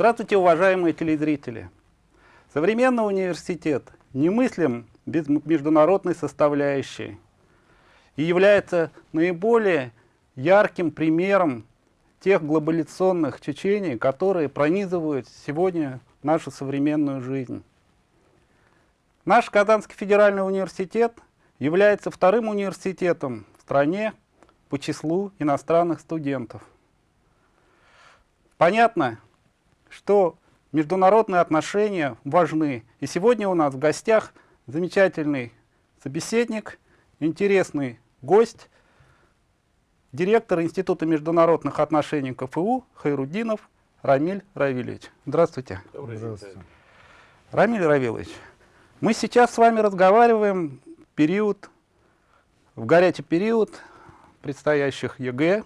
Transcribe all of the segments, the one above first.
Здравствуйте, уважаемые телезрители! Современный университет немыслим без международной составляющей и является наиболее ярким примером тех глобализационных течений, которые пронизывают сегодня нашу современную жизнь. Наш Казанский федеральный университет является вторым университетом в стране по числу иностранных студентов. Понятно, что международные отношения важны. И сегодня у нас в гостях замечательный собеседник, интересный гость, директор Института международных отношений КФУ Хайрудинов Рамиль Равильевич. Здравствуйте. Добрый день. Здравствуйте. Рамиль Равильевич, мы сейчас с вами разговариваем период, в горячий период предстоящих ЕГЭ,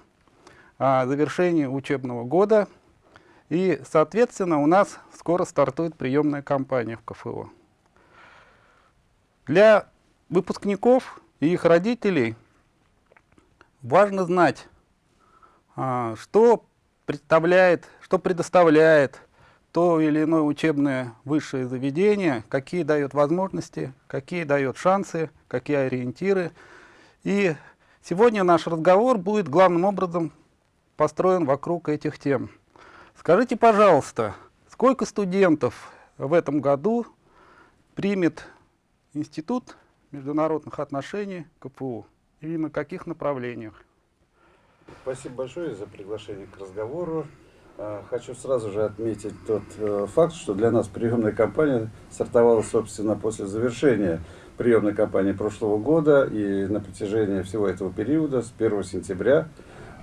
о завершении учебного года – и, соответственно, у нас скоро стартует приемная кампания в КФО. Для выпускников и их родителей важно знать, а, что представляет, что предоставляет то или иное учебное высшее заведение, какие дает возможности, какие дает шансы, какие ориентиры. И сегодня наш разговор будет главным образом построен вокруг этих тем. Скажите, пожалуйста, сколько студентов в этом году примет Институт международных отношений КПУ и на каких направлениях? Спасибо большое за приглашение к разговору. А, хочу сразу же отметить тот э, факт, что для нас приемная кампания стартовала, собственно, после завершения приемной кампании прошлого года и на протяжении всего этого периода с 1 сентября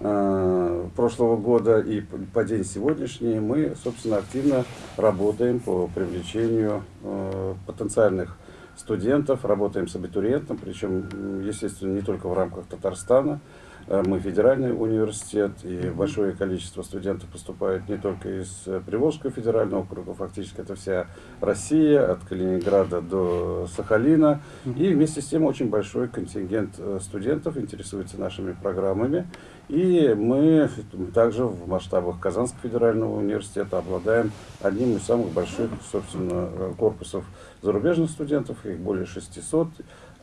прошлого года и по день сегодняшний мы, собственно, активно работаем по привлечению э, потенциальных студентов, работаем с абитуриентом, причем, естественно, не только в рамках Татарстана, Э, мы федеральный университет, и большое количество студентов поступает не только из э, Приволжского федерального округа, фактически это вся Россия, от Калининграда до Сахалина. И вместе с тем очень большой контингент э, студентов интересуется нашими программами. И мы также в масштабах Казанского федерального университета обладаем одним из самых больших, собственно, корпусов зарубежных студентов, их более 600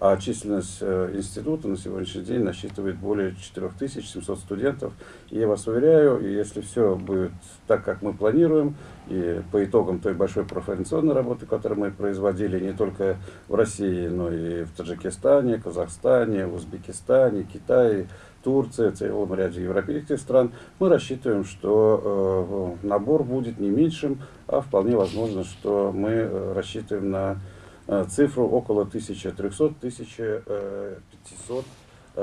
а численность э, института на сегодняшний день насчитывает более 4700 студентов. И я вас уверяю, если все будет так, как мы планируем, и по итогам той большой профориентационной работы, которую мы производили не только в России, но и в Таджикистане, Казахстане, Узбекистане, Китае, Турции, целом ряде европейских стран, мы рассчитываем, что э, набор будет не меньшим, а вполне возможно, что мы э, рассчитываем на Э, цифру около 1300-1500 Э,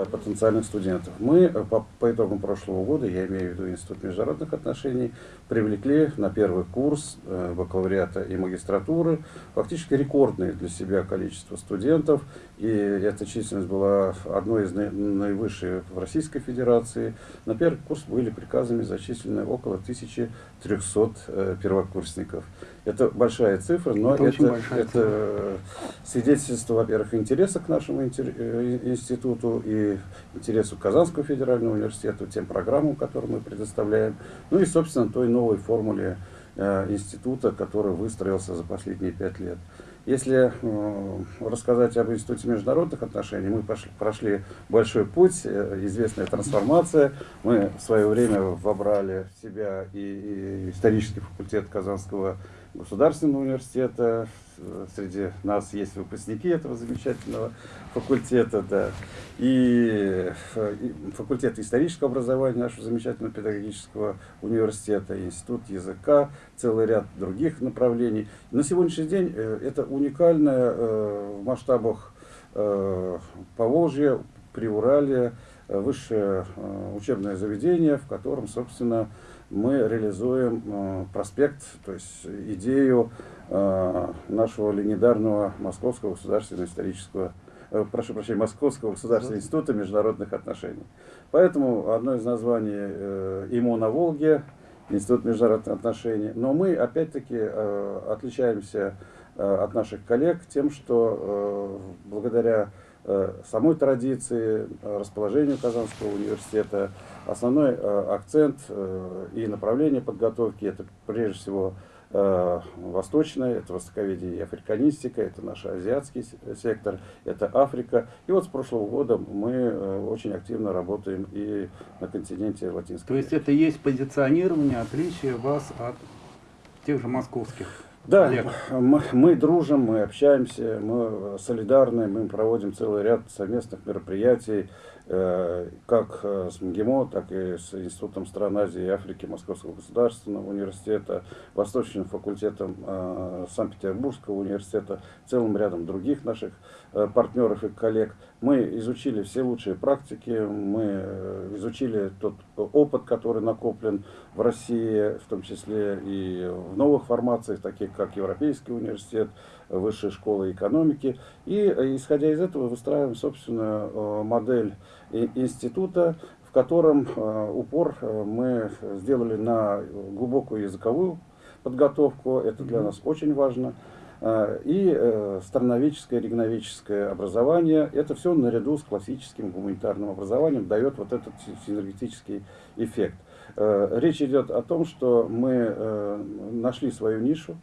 потенциальных студентов. Мы э, по, по итогам прошлого года, я имею в виду Институт международных отношений, привлекли на первый курс э, бакалавриата и магистратуры фактически рекордное для себя количество студентов. И эта численность была одной из наивысших в Российской Федерации. На первый курс были приказами зачислены около 1300 первокурсников. Это большая цифра, но это, это, это свидетельство, во-первых, интереса к нашему институту и интересу Казанского федерального университета, тем программам, которые мы предоставляем, ну и, собственно, той новой формуле э, института, который выстроился за последние пять лет. Если э, рассказать об Институте международных отношений, мы пошли, прошли большой путь, э, известная трансформация. Мы в свое время вобрали в себя и, и исторический факультет Казанского государственного университета. Среди нас есть выпускники этого замечательного факультета, да. И, и факультет исторического образования нашего замечательного педагогического университета, институт языка, целый ряд других направлений. На сегодняшний день э, это уникальное э, в масштабах э, Поволжья, Приуралия, высшее учебное заведение, в котором, собственно, мы реализуем э, проспект, то есть идею э, нашего легендарного Московского государственного исторического, э, прошу прощения, Московского государственного института международных отношений. Поэтому одно из названий ИМО на Волге, Институт международных отношений. Но мы, опять-таки, отличаемся от наших коллег тем, что благодаря самой традиции, э, расположению Казанского университета. Основной э, акцент э, и направление подготовки – это прежде всего э, восточная, это востоковедение и африканистика, это наш азиатский сектор, это Африка. И вот с прошлого года мы э, очень активно работаем и на континенте Латинской То есть это есть позиционирование, отличие вас от тех же московских Да, мы, мы дружим, мы общаемся, мы солидарны, мы проводим целый ряд совместных мероприятий, э, как э, с МГИМО, так и с Институтом стран Азии и Африки Московского государственного университета, Восточным факультетом э, Санкт-Петербургского университета, целым рядом других наших э, партнеров и коллег. Мы изучили все лучшие практики, мы э, изучили тот опыт, который накоплен в России, в том числе и в новых формациях, таких как Европейский университет, Высшая школа экономики. И э, исходя из этого выстраиваем собственную э, модель института, в котором упор мы сделали на глубокую языковую подготовку. Это для нас очень важно. Э, И э, страноведческое, регионоведческое образование, это все наряду с классическим гуманитарным образованием дает вот этот си- синергетический эффект. Э, Речь идет о том, что мы э, нашли свою нишу,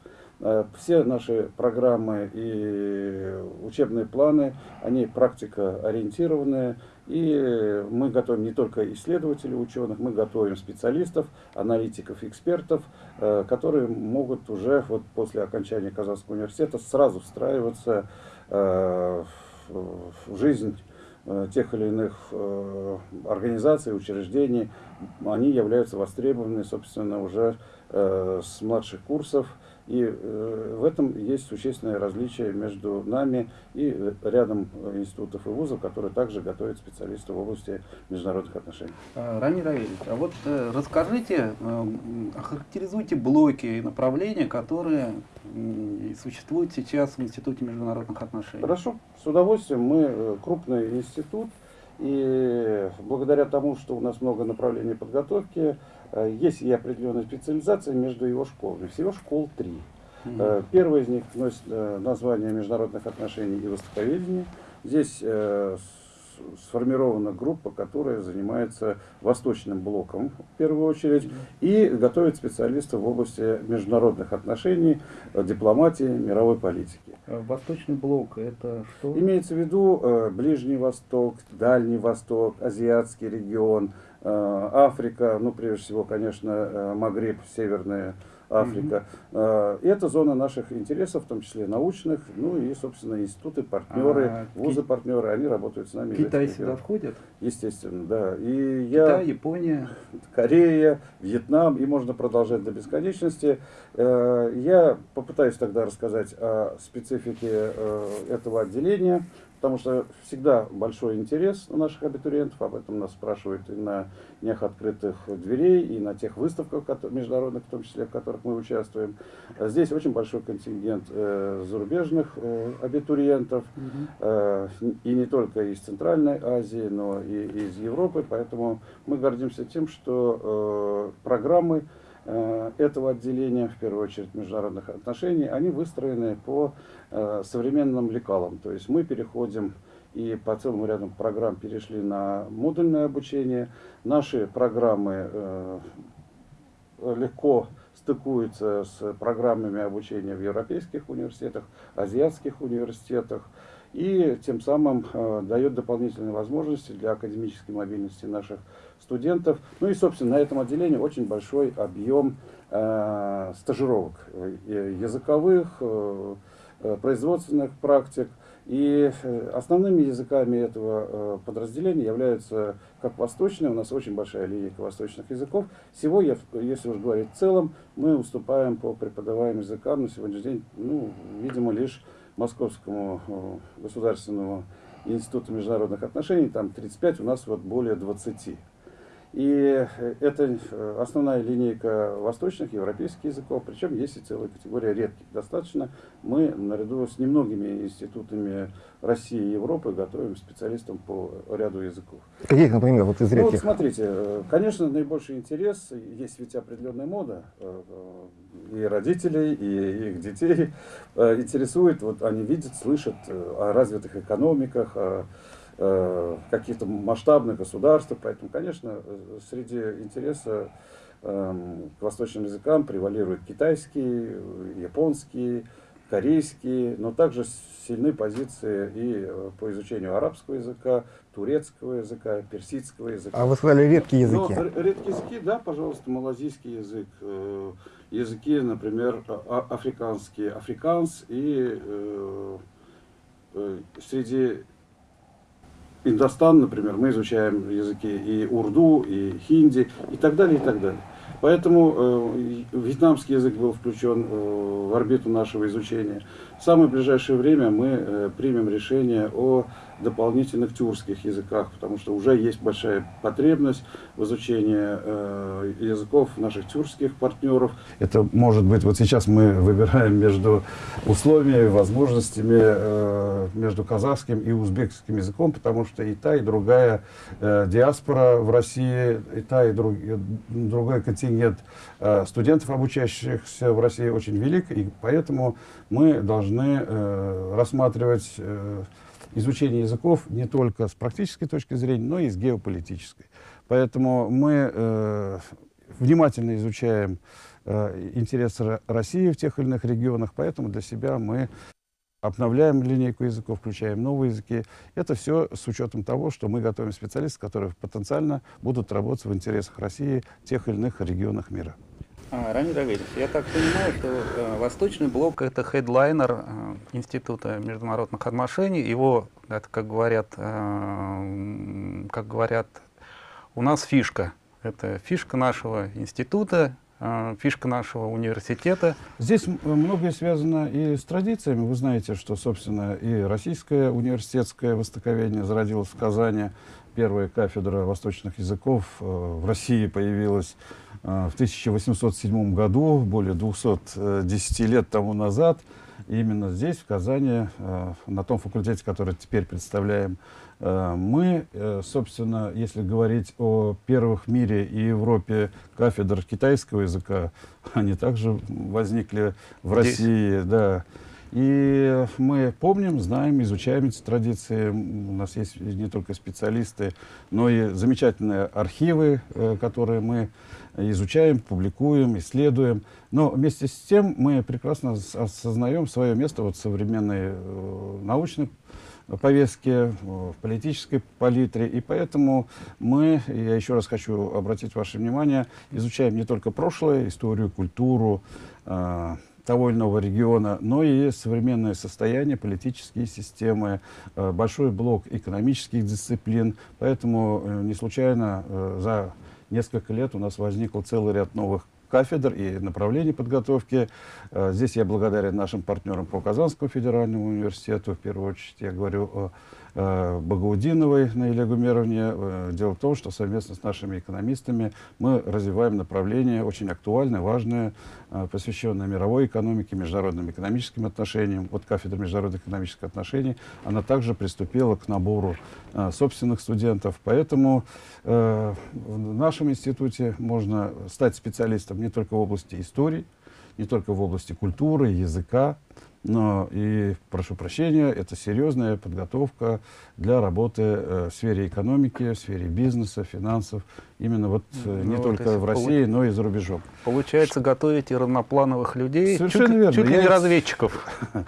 Все наши программы и учебные планы, они практикоориентированные, и мы готовим не только исследователей, ученых, мы готовим специалистов, аналитиков, экспертов, э, которые могут уже вот после окончания Казанского университета сразу встраиваться э, в жизнь э, тех или иных организаций, учреждений. Они являются востребованы, собственно, уже с младших курсов. И э, в этом есть существенное различие между нами и э, рядом э, институтов и вузов, которые также готовят специалистов в области международных отношений. Раниль Равильевич, а вот расскажите, охарактеризуйте блоки и направления, которые существуют сейчас в Институте международных отношений. Хорошо, с удовольствием. Мы крупный институт, и благодаря тому, что у нас много направлений подготовки, есть и определенная специализация между его школами. Всего школ три. Мгм. Э, Первый из них носит э, название международных отношений и востоковедения. Здесь э, сформирована группа, которая занимается восточным блоком в первую очередь и готовит специалистов в области международных отношений, э, дипломатии, мировой политики. Э, Восточный блок это что? Имеется в виду э, Ближний Восток, Дальний Восток, Азиатский регион, э, Африка, ну прежде всего, конечно, э, Магриб, Северная Африка. Э, это зона наших интересов, в том числе научных, ну и, собственно, институты, партнеры, А, вузы-партнеры, они работают с нами. Китай сюда входит? Естественно, да. И я... Китай, Япония. Корея, Вьетнам, и можно продолжать до бесконечности. Э, Я попытаюсь тогда рассказать о специфике э, этого отделения, потому что всегда большой интерес у наших абитуриентов, об этом нас спрашивают и на днях открытых дверей, и на тех выставках международных, в том числе, в которых мы участвуем. А Здесь очень большой контингент э, зарубежных э, абитуриентов. Э, и не только из Центральной Азии, но и из Европы. Поэтому мы гордимся тем, что э, программы э, этого отделения, в первую очередь международных отношений, они выстроены по современным лекалам. То есть мы переходим и по целому ряду программ перешли на модульное обучение. Наши программы э, легко стыкуются с программами обучения в европейских университетах, азиатских университетах и тем самым э, дает дополнительные возможности для академической мобильности наших студентов. Ну и, собственно, на этом отделении очень большой объем э, стажировок э, языковых, э, э, производственных практик. И э, основными языками этого э, подразделения являются как восточные, у нас очень большая линейка восточных языков. Всего, если уж говорить в целом, мы уступаем по преподаваемым языкам на сегодняшний день, ну, видимо, лишь Московскому э, государственному институту международных отношений, там 35, у нас вот более 20. И э, это э, основная линейка восточных европейских языков, причем есть и целая категория редких. Достаточно мы наряду с немногими институтами России и Европы готовим специалистам по ряду языков. Каких, например, вот из Ну, вот редких? смотрите, э, конечно, наибольший интерес, есть ведь определенная мода, и родителей, и их детей интересует, вот они видят, слышат о развитых экономиках, о каких-то масштабных государствах, поэтому, конечно, э, среди интереса эм, к восточным языкам превалирует китайский, э, японский, корейский, но также сильны позиции и э, по изучению арабского языка, турецкого языка, персидского языка. А вы сказали редкие Ну, языки. р- редкие языки, да, пожалуйста, малазийский язык, э, языки, например, а- а- африканские, африканс и э, э, среди Индостан, например, мы изучаем языки и урду, и хинди, и так далее, и так далее. Поэтому э, вьетнамский язык был включен э, в орбиту нашего изучения. В самое ближайшее время мы э, примем решение о дополнительных тюркских языках, потому что уже есть большая потребность в изучении э, языков наших тюркских партнеров. Это может быть, вот сейчас мы выбираем между условиями, возможностями э, между казахским и узбекским языком, потому что и та, и другая э, диаспора в России, и та, и, друг- и другой контингент э, студентов, обучающихся в России, очень велик, и поэтому мы должны э, рассматривать э, изучение языков не только с практической точки зрения, но и с геополитической. Поэтому мы э, внимательно изучаем э, интересы Ро- России в тех или иных регионах, поэтому для себя мы обновляем линейку языков, включаем новые языки. Это все с учетом того, что мы готовим специалистов, которые потенциально будут работать в интересах России в тех или иных регионах мира. А, Рамиль Равильевич, я так понимаю, что э, Восточный блок – это хедлайнер э, Института международных отношений. Его, это, как говорят, э, как говорят, у нас фишка. Это фишка нашего института, э, фишка нашего университета. Здесь многое связано и с традициями. Вы знаете, что, собственно, и российское университетское востоковедение зародилось в Казани. Первая кафедра восточных языков э, в России появилась в 1807 году, более 210 лет тому назад. Именно здесь, в Казани, э, на том факультете, который теперь представляем, э, мы, э, собственно, если говорить о первых в мире и Европе кафедр китайского языка, они также возникли в Здесь? России, да. И мы помним, знаем, изучаем эти традиции. У нас есть не только специалисты, но и замечательные архивы, э, которые мы изучаем, публикуем, исследуем. Но вместе с тем мы прекрасно ос- осознаем свое место вот в современной э, научной повестке, в политической палитре. И поэтому мы, я еще раз хочу обратить ваше внимание, изучаем не только прошлое, историю, культуру э, того или иного региона, но и современное состояние, политические системы, э, большой блок экономических дисциплин. Поэтому не случайно за несколько лет у нас возникл целый ряд новых кафедр и направлений подготовки. Э, Здесь я благодарен нашим партнерам по Казанскому федеральному университету. В первую очередь я говорю о э, Багаудиновой Наиле Гумеровне. Э, Дело в том, что совместно с нашими экономистами мы развиваем направление очень актуальное, важное, э, посвященное мировой экономике, международным экономическим отношениям. Вот кафедра международных экономических отношений, она также приступила к набору собственных студентов. Поэтому в нашем институте можно стать специалистом не только в области истории, не только в области культуры, языка, но и, прошу прощения, это серьезная подготовка для работы э, в сфере экономики, в сфере бизнеса, финансов, именно вот э, не Ну, только в России, но и за рубежом. Получается, готовите разноплановых людей, Совершенно чуть, верно. чуть ли Я не разведчиков.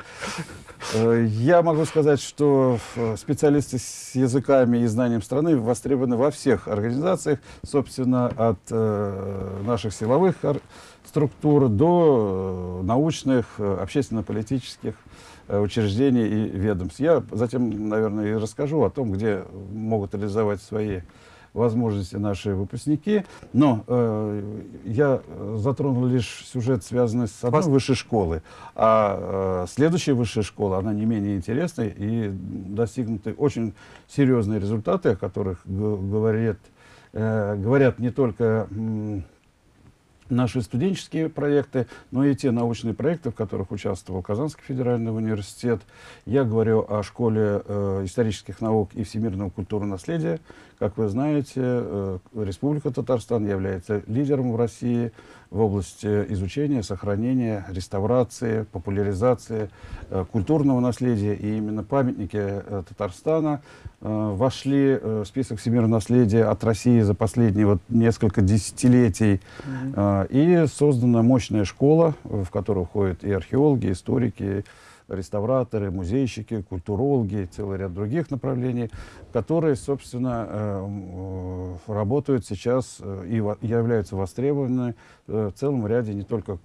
Э, Я могу сказать, что э, специалисты с языками и знанием страны востребованы во всех организациях, собственно, от э, наших силовых структур до э, научных, э, общественно-политических э, учреждений и ведомств. Я затем, наверное, и расскажу о том, где могут реализовать свои возможности наши выпускники. Но э, я э, затронул лишь сюжет, связанный с одной Вас- высшей школы. А э, следующая высшая школа, она не менее интересная и достигнуты очень серьезные результаты, о которых говорит э, говорят не только наши студенческие проекты, но и те научные проекты, в которых участвовал Казанский федеральный университет. Я говорю о школе э, исторических наук и всемирного культурного наследия. Как вы знаете, э, Республика Татарстан является лидером в России в области изучения, сохранения, реставрации, популяризации э, культурного наследия. И именно памятники э, Татарстана э, вошли в список всемирного наследия от России за последние вот, несколько десятилетий. Mm -hmm. и создана мощная школа, в которую входят и археологи, и историки, реставраторы, музейщики, культурологи, целый ряд других направлений, которые, собственно, э, э, работают сейчас э, и являются востребованы в целом ряде не только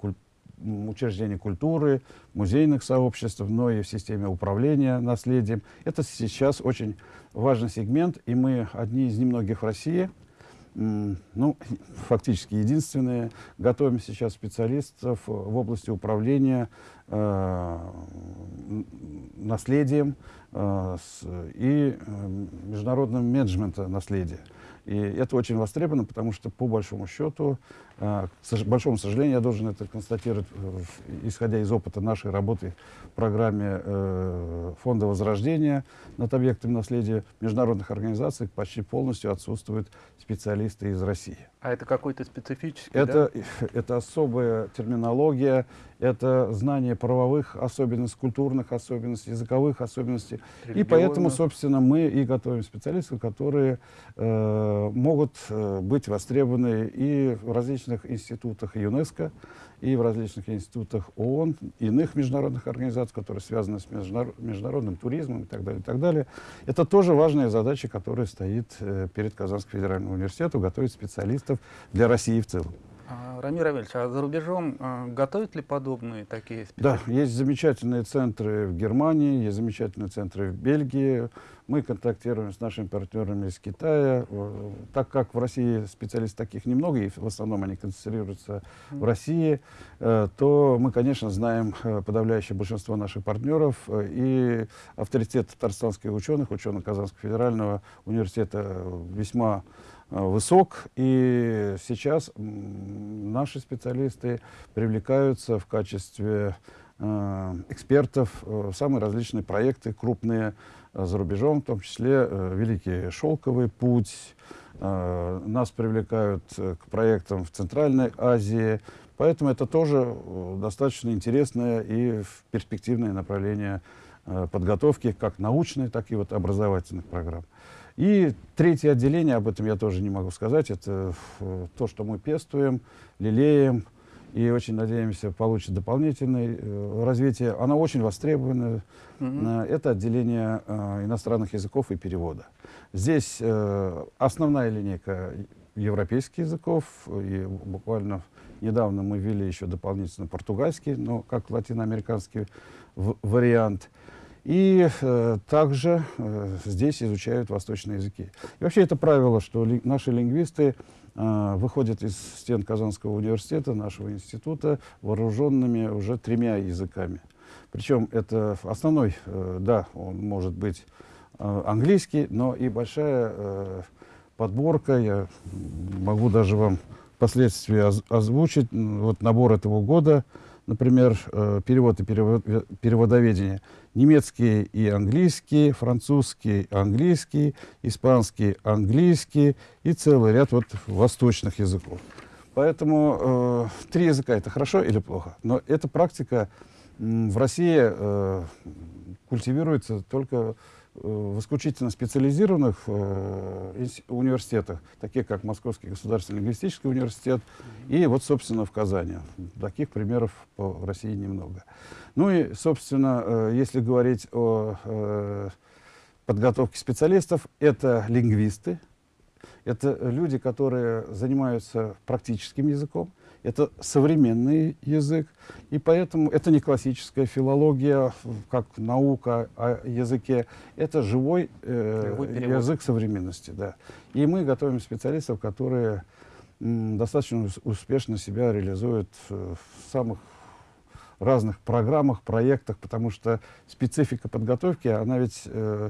учреждений культуры, музейных сообществ, но и в системе управления наследием. Это сейчас очень важный сегмент, и мы одни из немногих в России, ну, фактически единственные. Готовим сейчас специалистов в области управления э, наследием э, с, и э, международным менеджментом наследия. И это очень востребовано, потому что, по большому счету, э, к большому сожалению, я должен это констатировать, э, исходя из опыта нашей работы в программе э, Фонда Возрождения над объектами наследия международных организаций, почти полностью отсутствуют специалисты из России. А это какой-то специфический, это, да? это особая терминология, это знание правовых особенностей, культурных особенностей, языковых особенностей. И поэтому, собственно, мы и готовим специалистов, которые э, могут э, быть востребованы и в различных институтах ЮНЕСКО, и в различных институтах ООН, иных международных организаций, которые связаны с международным туризмом и так далее, и так далее. Это тоже важная задача, которая стоит э, перед Казанским федеральным университетом, готовить специалистов для России в целом. А, Рамир Равильевич, а за рубежом а, готовят ли подобные такие специалисты? Да, есть замечательные центры в Германии, есть замечательные центры в Бельгии. Мы контактируем с нашими партнерами из Китая. Так как в России специалистов таких немного, и в основном они концентрируются в России, э, то мы, конечно, знаем э, подавляющее большинство наших партнеров. Э, и авторитет татарстанских ученых, ученых Казанского федерального университета весьма Э, высок, и сейчас наши специалисты привлекаются в качестве э, экспертов в самые различные проекты, крупные э, за рубежом, в том числе Великий Шелковый путь. Нас привлекают к проектам в Центральной Азии, поэтому это тоже достаточно интересное и перспективное направление подготовки как научной, так и вот образовательных программ. И третье отделение, об этом я тоже не могу сказать, это э, то, что мы пестуем, лелеем, и очень надеемся получить дополнительное э, развитие. Оно очень востребовано. Mm -hmm. Это отделение э, иностранных языков и перевода. Здесь э, основная линейка европейских языков, и буквально недавно мы ввели еще дополнительно португальский, но как латиноамериканский вариант. И э, также э, здесь изучают восточные языки. И вообще это правило, что ли, наши лингвисты э, выходят из стен Казанского университета, нашего института, вооруженными уже тремя языками. Причем это основной, э, да, он может быть э, английский, но и большая э, подборка, я могу даже вам впоследствии оз озвучить, вот набор этого года, например, э, перевод и перевод, переводоведение – немецкий и английский, французский, английский, испанский, английский и целый ряд вот восточных языков. Поэтому э, три языка это хорошо или плохо, но эта практика в России э, культивируется только в исключительно специализированных э, университетах, таких как Московский государственный лингвистический университет и вот, собственно, в Казани. Таких примеров по России немного. Ну и, собственно, э, если говорить о э, подготовке специалистов, это лингвисты, это люди, которые занимаются практическим языком, это современный язык, и поэтому это не классическая филология, как наука о языке, это живой, э, язык современности. Да. И мы готовим специалистов, которые достаточно успешно себя реализуют в самых разных программах, проектах, потому что специфика подготовки, она ведь э,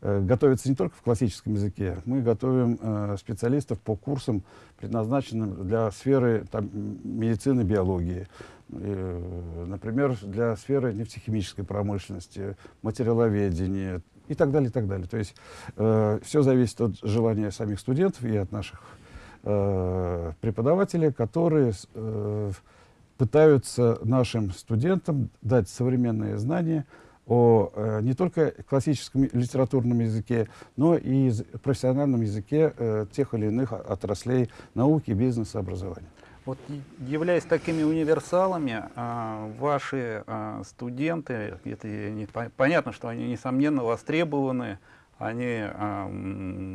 э, готовится не только в классическом языке. Мы готовим э, специалистов по курсам, предназначенным для сферы там, медицины, биологии. Э, например, для сферы нефтехимической промышленности, материаловедения и так далее, и так далее. То есть э, все зависит от желания самих студентов и от наших э, преподавателей, которые э, пытаются нашим студентам дать современные знания о э, не только классическом литературном языке, но и профессиональном языке э, тех или иных отраслей науки, бизнеса, образования. Вот являясь такими универсалами, а, ваши а, студенты, это не- по- понятно, что они несомненно востребованы, они а,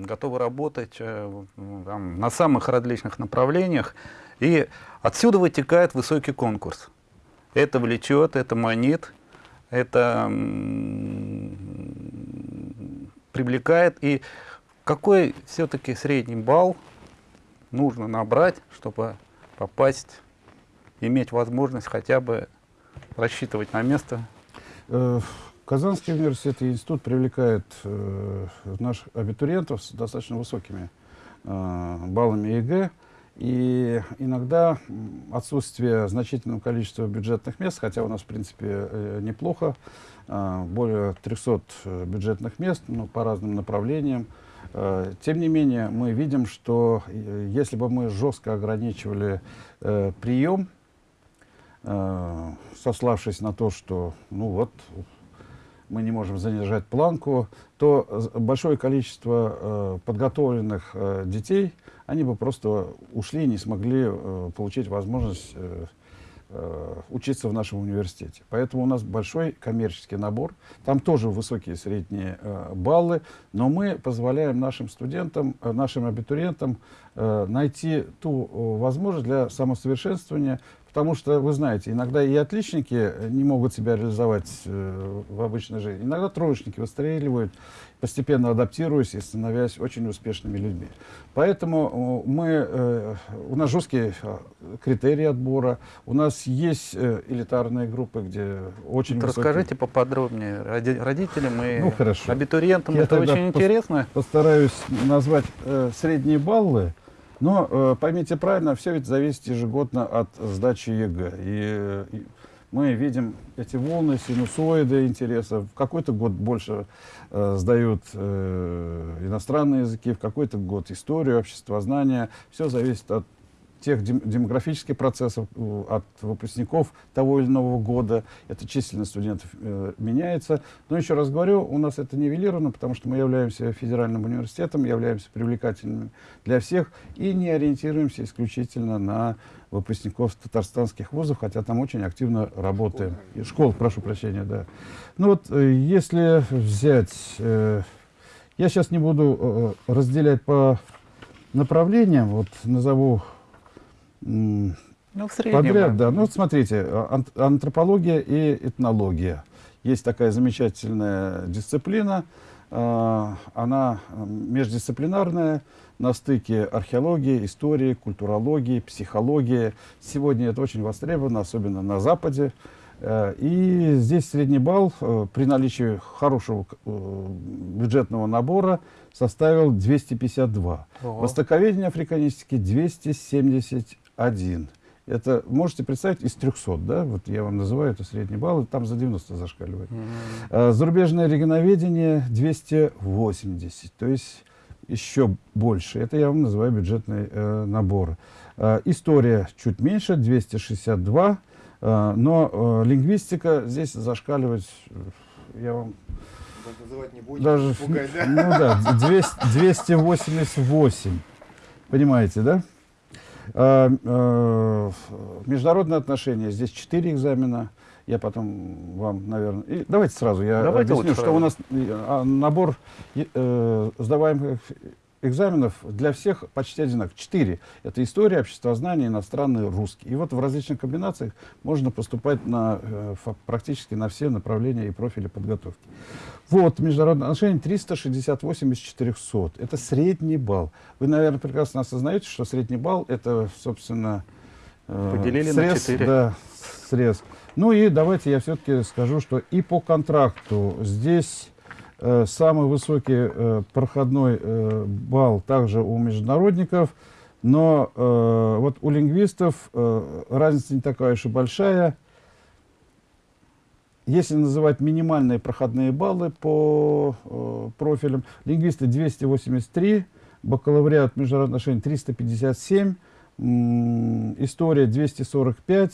готовы работать э, там, на самых различных направлениях, и отсюда вытекает высокий конкурс. Это влечет, это манит, это привлекает. И какой все-таки средний балл нужно набрать, чтобы попасть, иметь возможность хотя бы рассчитывать на место. Э, Казанский университет и институт привлекает э, наших абитуриентов с достаточно высокими э, баллами ЕГЭ. И иногда отсутствие значительного количества бюджетных мест, хотя у нас, в принципе, э, неплохо, э, более 300 э, бюджетных мест ну, по разным направлениям. Э, Тем не менее, мы видим, что если бы мы жестко ограничивали прием, сославшись на то, что, ну вот, мы не можем занижать планку, то большое количество э, подготовленных э, детей, они бы просто ушли и не смогли э, получить возможность учиться в нашем университете. Поэтому у нас большой коммерческий набор. Там тоже высокие средние баллы, но мы позволяем нашим студентам, нашим абитуриентам найти ту возможность для самосовершенствования, потому что, вы знаете, иногда и отличники э, не могут себя реализовать э, в обычной жизни. Иногда троечники выстреливают, постепенно адаптируясь и становясь очень успешными людьми. Поэтому мы, э, у нас жесткие критерии отбора, у нас есть элитарные группы, где очень Вот высокие- расскажите поподробнее роди- родителям и Ну, хорошо. абитуриентам. Я это очень интересно. Постараюсь назвать средние баллы, но э, поймите правильно, все ведь зависит ежегодно от сдачи ЕГЭ. И, и мы видим эти волны, синусоиды интереса. В какой-то год больше э, сдают э, иностранные языки, в какой-то год историю, обществознание. Все зависит от тех дем- демографических процессов, э, от выпускников того или иного года. Эта численность студентов э, меняется. Но еще раз говорю, у нас это нивелировано, потому что мы являемся федеральным университетом, являемся привлекательными для всех и не ориентируемся исключительно на выпускников татарстанских вузов, хотя там очень активно работаем. И Школ, прошу прощения, да. Ну вот, э, если взять... э, я сейчас не буду э, разделять по направлениям, вот назову Ну, в среднем. Подряд, да. Ну, вот смотрите, а- ан- антропология и этнология. Есть такая замечательная дисциплина. а, Она междисциплинарная, на стыке археологии, истории, культурологии, психологии. Сегодня это очень востребовано, особенно на Западе. Э, И здесь средний балл э, при наличии хорошего э, бюджетного набора составил 252. Ого. Востоковедение африканистики 271. Это, можете представить, из 300, да? Вот я вам называю это средний балл, и там за 90 зашкаливает. Мгм. А, Зарубежное регионоведение 280, то есть еще больше. Это я вам называю бюджетный э, набор. А, История чуть меньше, 262, а, но э, лингвистика здесь зашкаливать, э, я вам Называть не будем, даже, пугать, да? ну да, 200 288, понимаете, да? А, э, международные отношения, здесь 4 экзамена, я потом вам, наверное... и давайте сразу, я Давайте объясню, что сразу. у нас а, набор э, сдаваемых экзаменов для всех почти одинаков. Четыре. Это история, обществознание, иностранный, русский. И вот в различных комбинациях можно поступать на, э, практически на все направления и профили подготовки. Вот, международные отношения 368 из 400. Это средний балл. Вы, наверное, прекрасно осознаете, что средний балл это, собственно, э, Поделили на срез, четыре. да, срез Ну и давайте я все-таки скажу, что и по контракту здесь самый высокий э, проходной э, балл также у международников, но э, вот у лингвистов э, разница не такая уж и большая. Если называть минимальные проходные баллы по э, профилям, лингвисты 283, бакалавриат международных отношений 357, м, история 245,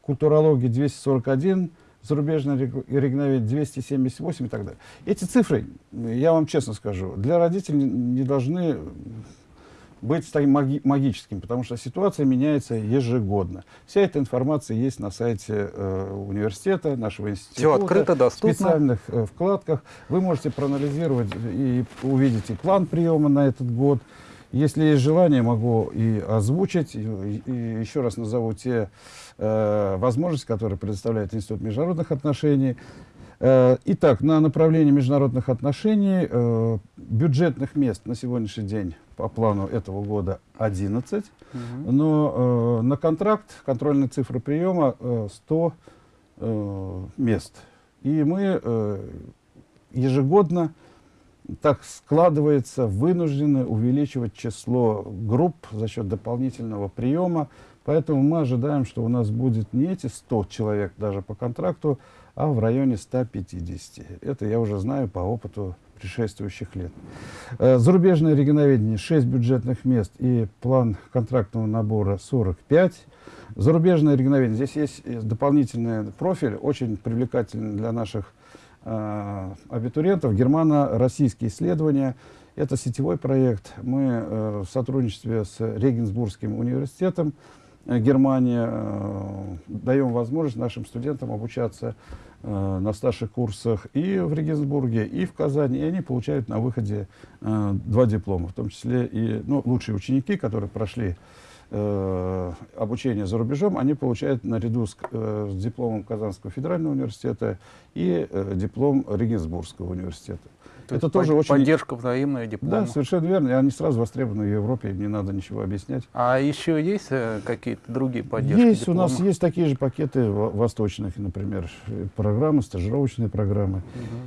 культурология 241, зарубежное рег- регноведение 278 и так далее. Эти цифры, я вам честно скажу, для родителей не должны быть таким маги- магическим, потому что ситуация меняется ежегодно. Вся эта информация есть на сайте э, университета, нашего института. Всё открыто, доступно. В специальных э, вкладках. Вы можете проанализировать и увидеть и план приема на этот год. Если есть желание, могу и озвучить, и, и еще раз назову те э, возможности, которые предоставляет Институт международных отношений. Э, Итак, на направлении международных отношений э, бюджетных мест на сегодняшний день по плану этого года 11, но э, на контракт контрольные цифры приема э, 100 э, мест. И мы э, ежегодно, так складывается, вынуждены увеличивать число групп за счет дополнительного приема. Поэтому мы ожидаем, что у нас будет не эти 100 человек даже по контракту, а в районе 150. Это я уже знаю по опыту предшествующих лет. Э, Зарубежное регионоведение 6 бюджетных мест и план контрактного набора 45. Зарубежное регионоведение. Здесь есть э, дополнительный профиль, очень привлекательный для наших э, абитуриентов. Германо-российские исследования. Это сетевой проект. Мы в сотрудничестве с Регенсбургским университетом Германия э, даем возможность нашим студентам обучаться э, на старших курсах и в Регенсбурге, и в Казани, и они получают на выходе э, два диплома, в том числе и ну, лучшие ученики, которые прошли э, обучение за рубежом, они получают наряду с, э, с дипломом Казанского федерального университета и э, диплом Регенсбургского университета. То Это тоже под- очень... Поддержка взаимная, диплома. Да, совершенно верно. И они сразу востребованы в Европе, им не надо ничего объяснять. А еще есть э, какие-то другие поддержки Есть, у нас диплома? есть такие же пакеты во- восточных, например, программы, стажировочные программы.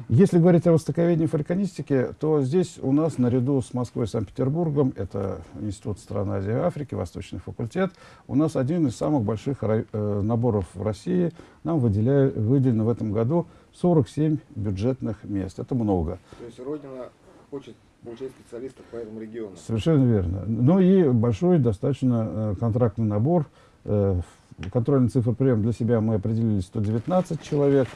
Если говорить о востоковедении и то здесь у нас наряду с Москвой и Санкт-Петербургом, это Институт стран Азии и Африки, Восточный факультет, у нас один из самых больших э, наборов в России. Нам выделяю, выделено в этом году 47 бюджетных мест. Это много. То есть Родина хочет получать специалистов по этому региону. Совершенно верно. Ну и большой достаточно э, контрактный набор. Э, контрольный цифр прием для себя мы определили 119 человек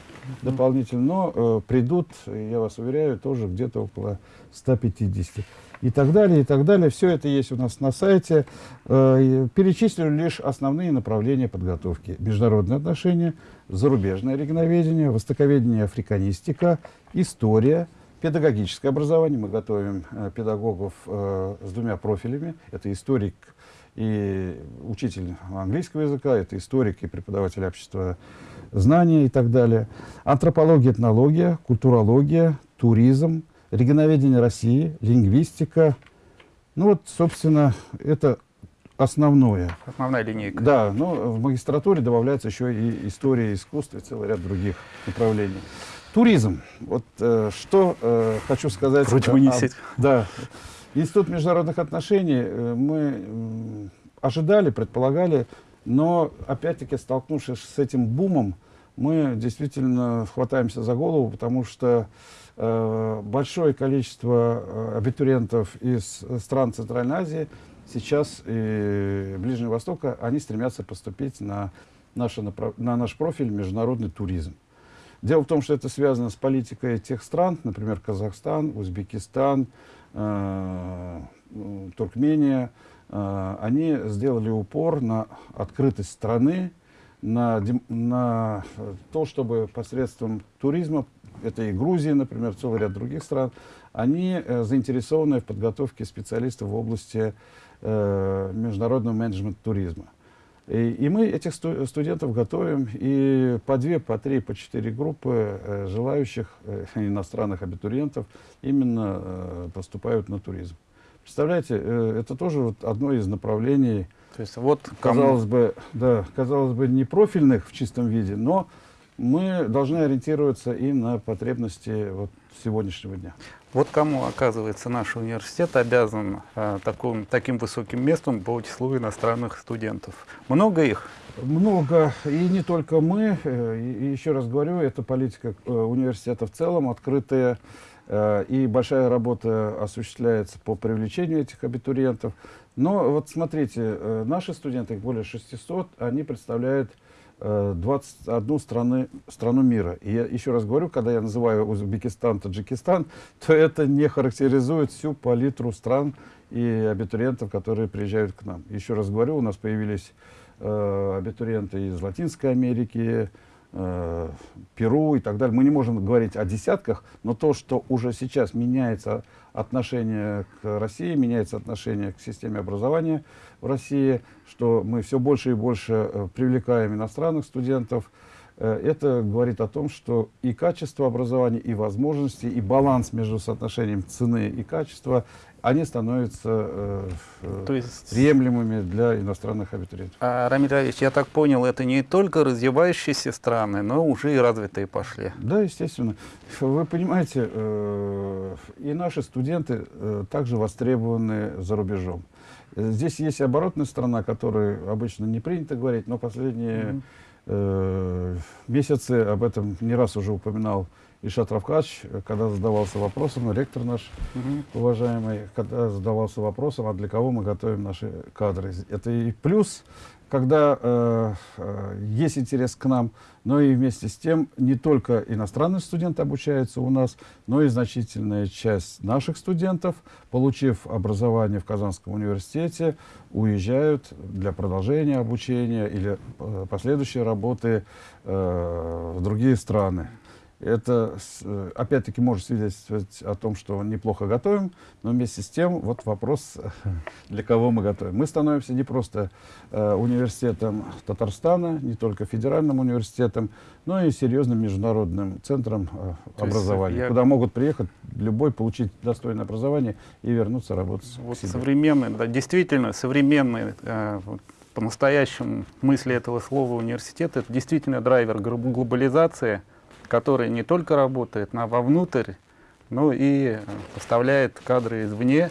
дополнительно, но э, придут, я вас уверяю, тоже где-то около 150. И так далее, и так далее. Все это есть у нас на сайте. Э, перечислю лишь основные направления подготовки. Международные отношения, зарубежное регионоведение, востоковедение, африканистика, история, педагогическое образование. Мы готовим э, педагогов э, с двумя профилями. Это историк и учитель английского языка, это историк и преподаватель общества знаний и так далее. Антропология, этнология, культурология, туризм, регионоведение России, лингвистика. Ну вот, собственно, это основное. Основная линейка. Да, но в магистратуре добавляется еще и история искусства и целый ряд других направлений. Туризм. Вот э, что э, хочу сказать. Вроде бы не сеть. Да. Институт международных отношений э, мы м, ожидали, предполагали, но опять-таки столкнувшись с этим бумом, мы действительно хватаемся за голову, потому что э, большое количество э, абитуриентов из стран Центральной Азии сейчас и Ближнего Востока, они стремятся поступить на, наше, на наш профиль международный туризм. Дело в том, что это связано с политикой тех стран, например, Казахстан, Узбекистан, э, м, Туркмения. Э, они сделали упор на открытость страны, на, на э, то, чтобы посредством туризма, это и Грузия, например, целый ряд других стран, они э, заинтересованы в подготовке специалистов в области э, международного менеджмента туризма. И, и мы этих сту- студентов готовим, и по две, по три, по четыре группы э, желающих э, иностранных абитуриентов именно э, поступают на туризм. Представляете, э, это тоже вот одно из направлений, То есть вот кому- казалось бы, да, казалось бы, не профильных в чистом виде, но мы должны ориентироваться и на потребности вот сегодняшнего дня. Вот кому, оказывается, наш университет обязан э, таким, таким высоким местом по числу иностранных студентов. Много их? Много, и не только мы, э, и, и еще раз говорю, это политика э, университета в целом, открытая, э, и большая работа осуществляется по привлечению этих абитуриентов. Но вот смотрите, э, наши студенты, их более 600, они представляют 21 страны, страну мира. И я еще раз говорю, когда я называю Узбекистан, Таджикистан, то это не характеризует всю палитру стран и абитуриентов, которые приезжают к нам. Еще раз говорю, у нас появились э, абитуриенты из Латинской Америки, э, Перу и так далее. Мы не можем говорить о десятках, но то, что уже сейчас меняется отношение к России, меняется отношение к системе образования в России, что мы все больше и больше э, привлекаем иностранных студентов, э, это говорит о том, что и качество образования, и возможности, и баланс между соотношением цены и качества, они становятся э, э, То есть, приемлемыми для иностранных абитуриентов. а, Рамиль Равич, я так понял, это не только развивающиеся страны, но уже и развитые пошли. Да, естественно. Вы понимаете, э, и наши студенты э, также востребованы за рубежом. Здесь есть оборотная сторона, о которой обычно не принято говорить, но последние Мгм. э, месяцы об этом не раз уже упоминал Ишат Равкач, когда задавался вопросом, ректор наш Мгм. уважаемый, когда задавался вопросом, а для кого мы готовим наши кадры. Это и плюс, когда э, э, есть интерес к нам, но и вместе с тем не только иностранные студенты обучаются у нас, но и значительная часть наших студентов, получив образование в Казанском университете, уезжают для продолжения обучения или э, последующей работы э, в другие страны. Это, э, опять-таки, может свидетельствовать о том, что неплохо готовим, но вместе с тем вот вопрос, для кого мы готовим. Мы становимся не просто э, университетом Татарстана, не только федеральным университетом, но и серьезным международным центром э, образования, я- куда могут приехать любой, получить достойное образование и вернуться работать Вот современный, да, действительно современный, э, по-настоящему смысле этого слова университет, это действительно драйвер гл- глобализации, который не только работает на вовнутрь, но и э, поставляет кадры извне.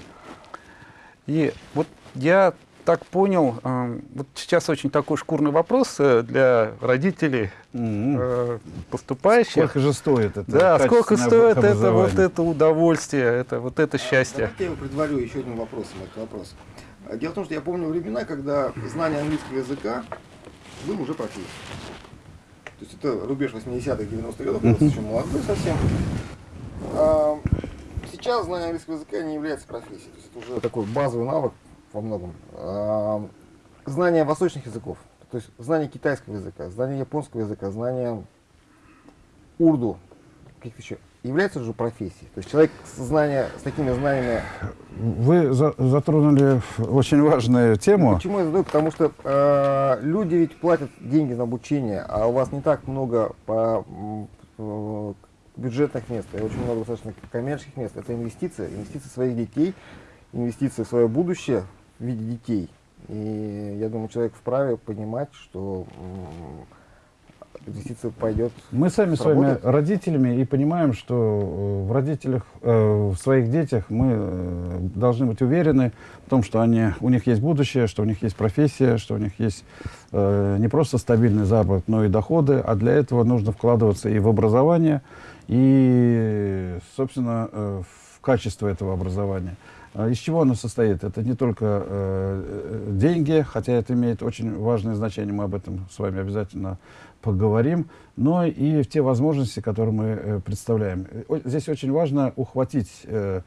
И вот я так понял, э, вот сейчас очень такой шкурный вопрос э, для родителей э, поступающих. Сколько же стоит это? Да, сколько стоит это вот это удовольствие, это вот это счастье. Давайте я его предварю еще одним вопросом, этот вопрос. Дело в том, что я помню времена, когда знание английского языка был уже профессией. То есть это рубеж 80-х, 90-х годов, я еще молодой совсем. А, Сейчас знание английского языка не является профессией. То есть это уже такой базовый навык во многом. А, Знание восточных языков, то есть знание китайского языка, знание японского языка, знание урду, каких-то еще, является же профессией. То есть человек с, знания, с такими знаниями Вы за- затронули очень важную тему. Почему я задаю? Потому что э, люди ведь платят деньги на обучение, а у вас не так много по, э, бюджетных мест, и очень много достаточно коммерческих мест. Это инвестиции, инвестиции своих детей, инвестиции в свое будущее в виде детей. И я думаю, человек вправе понимать, что м, инвестиция пойдет. Мы сами с вами родителями и понимаем, что э, в родителях, э, в своих детях мы э, должны быть уверены в том, что они, у них есть будущее, что у них есть профессия, что у них есть э, не просто стабильный заработок, но и доходы, а для этого нужно вкладываться и в образование, и, собственно, в качество этого образования. А Из чего оно состоит? Это не только э, э, деньги, хотя это имеет очень важное значение, мы об этом с вами обязательно поговорим, но и в те возможности, которые мы э, представляем. Здесь очень важно ухватить э,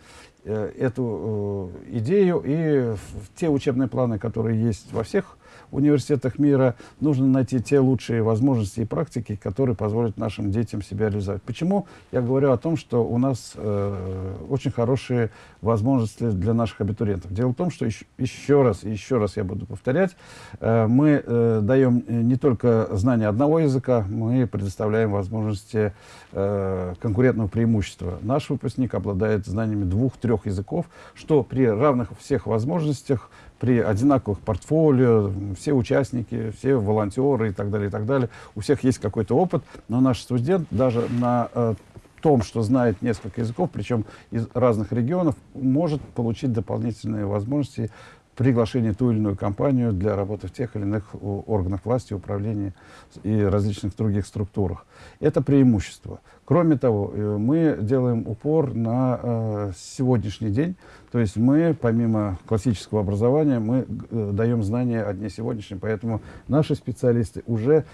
э, эту э, идею и в те учебные планы, которые есть во всех университетах мира. Нужно найти те лучшие возможности и практики, которые позволят нашим детям себя реализовать. Почему я говорю о том, что у нас э, очень хорошие возможности для наших абитуриентов? Дело в том, что еще, еще раз, еще раз я буду повторять, э, мы э, даем не только знание одного языка, мы предоставляем возможности э, конкурентного преимущества. Наш выпускник обладает знаниями двух-трех языков, что при равных всех возможностях, при одинаковых портфолио, все участники, все волонтеры и так далее, и так далее, у всех есть какой-то опыт, но наш студент даже на э, том, что знает несколько языков, причем из разных регионов, может получить дополнительные возможности приглашение ту или иную компанию для работы в тех или иных органах власти, управления и различных других структурах. Это преимущество. Кроме того, э, мы делаем упор на э, сегодняшний день, то есть мы, помимо классического образования, мы э, даем знания о дне сегодняшнем, поэтому наши специалисты уже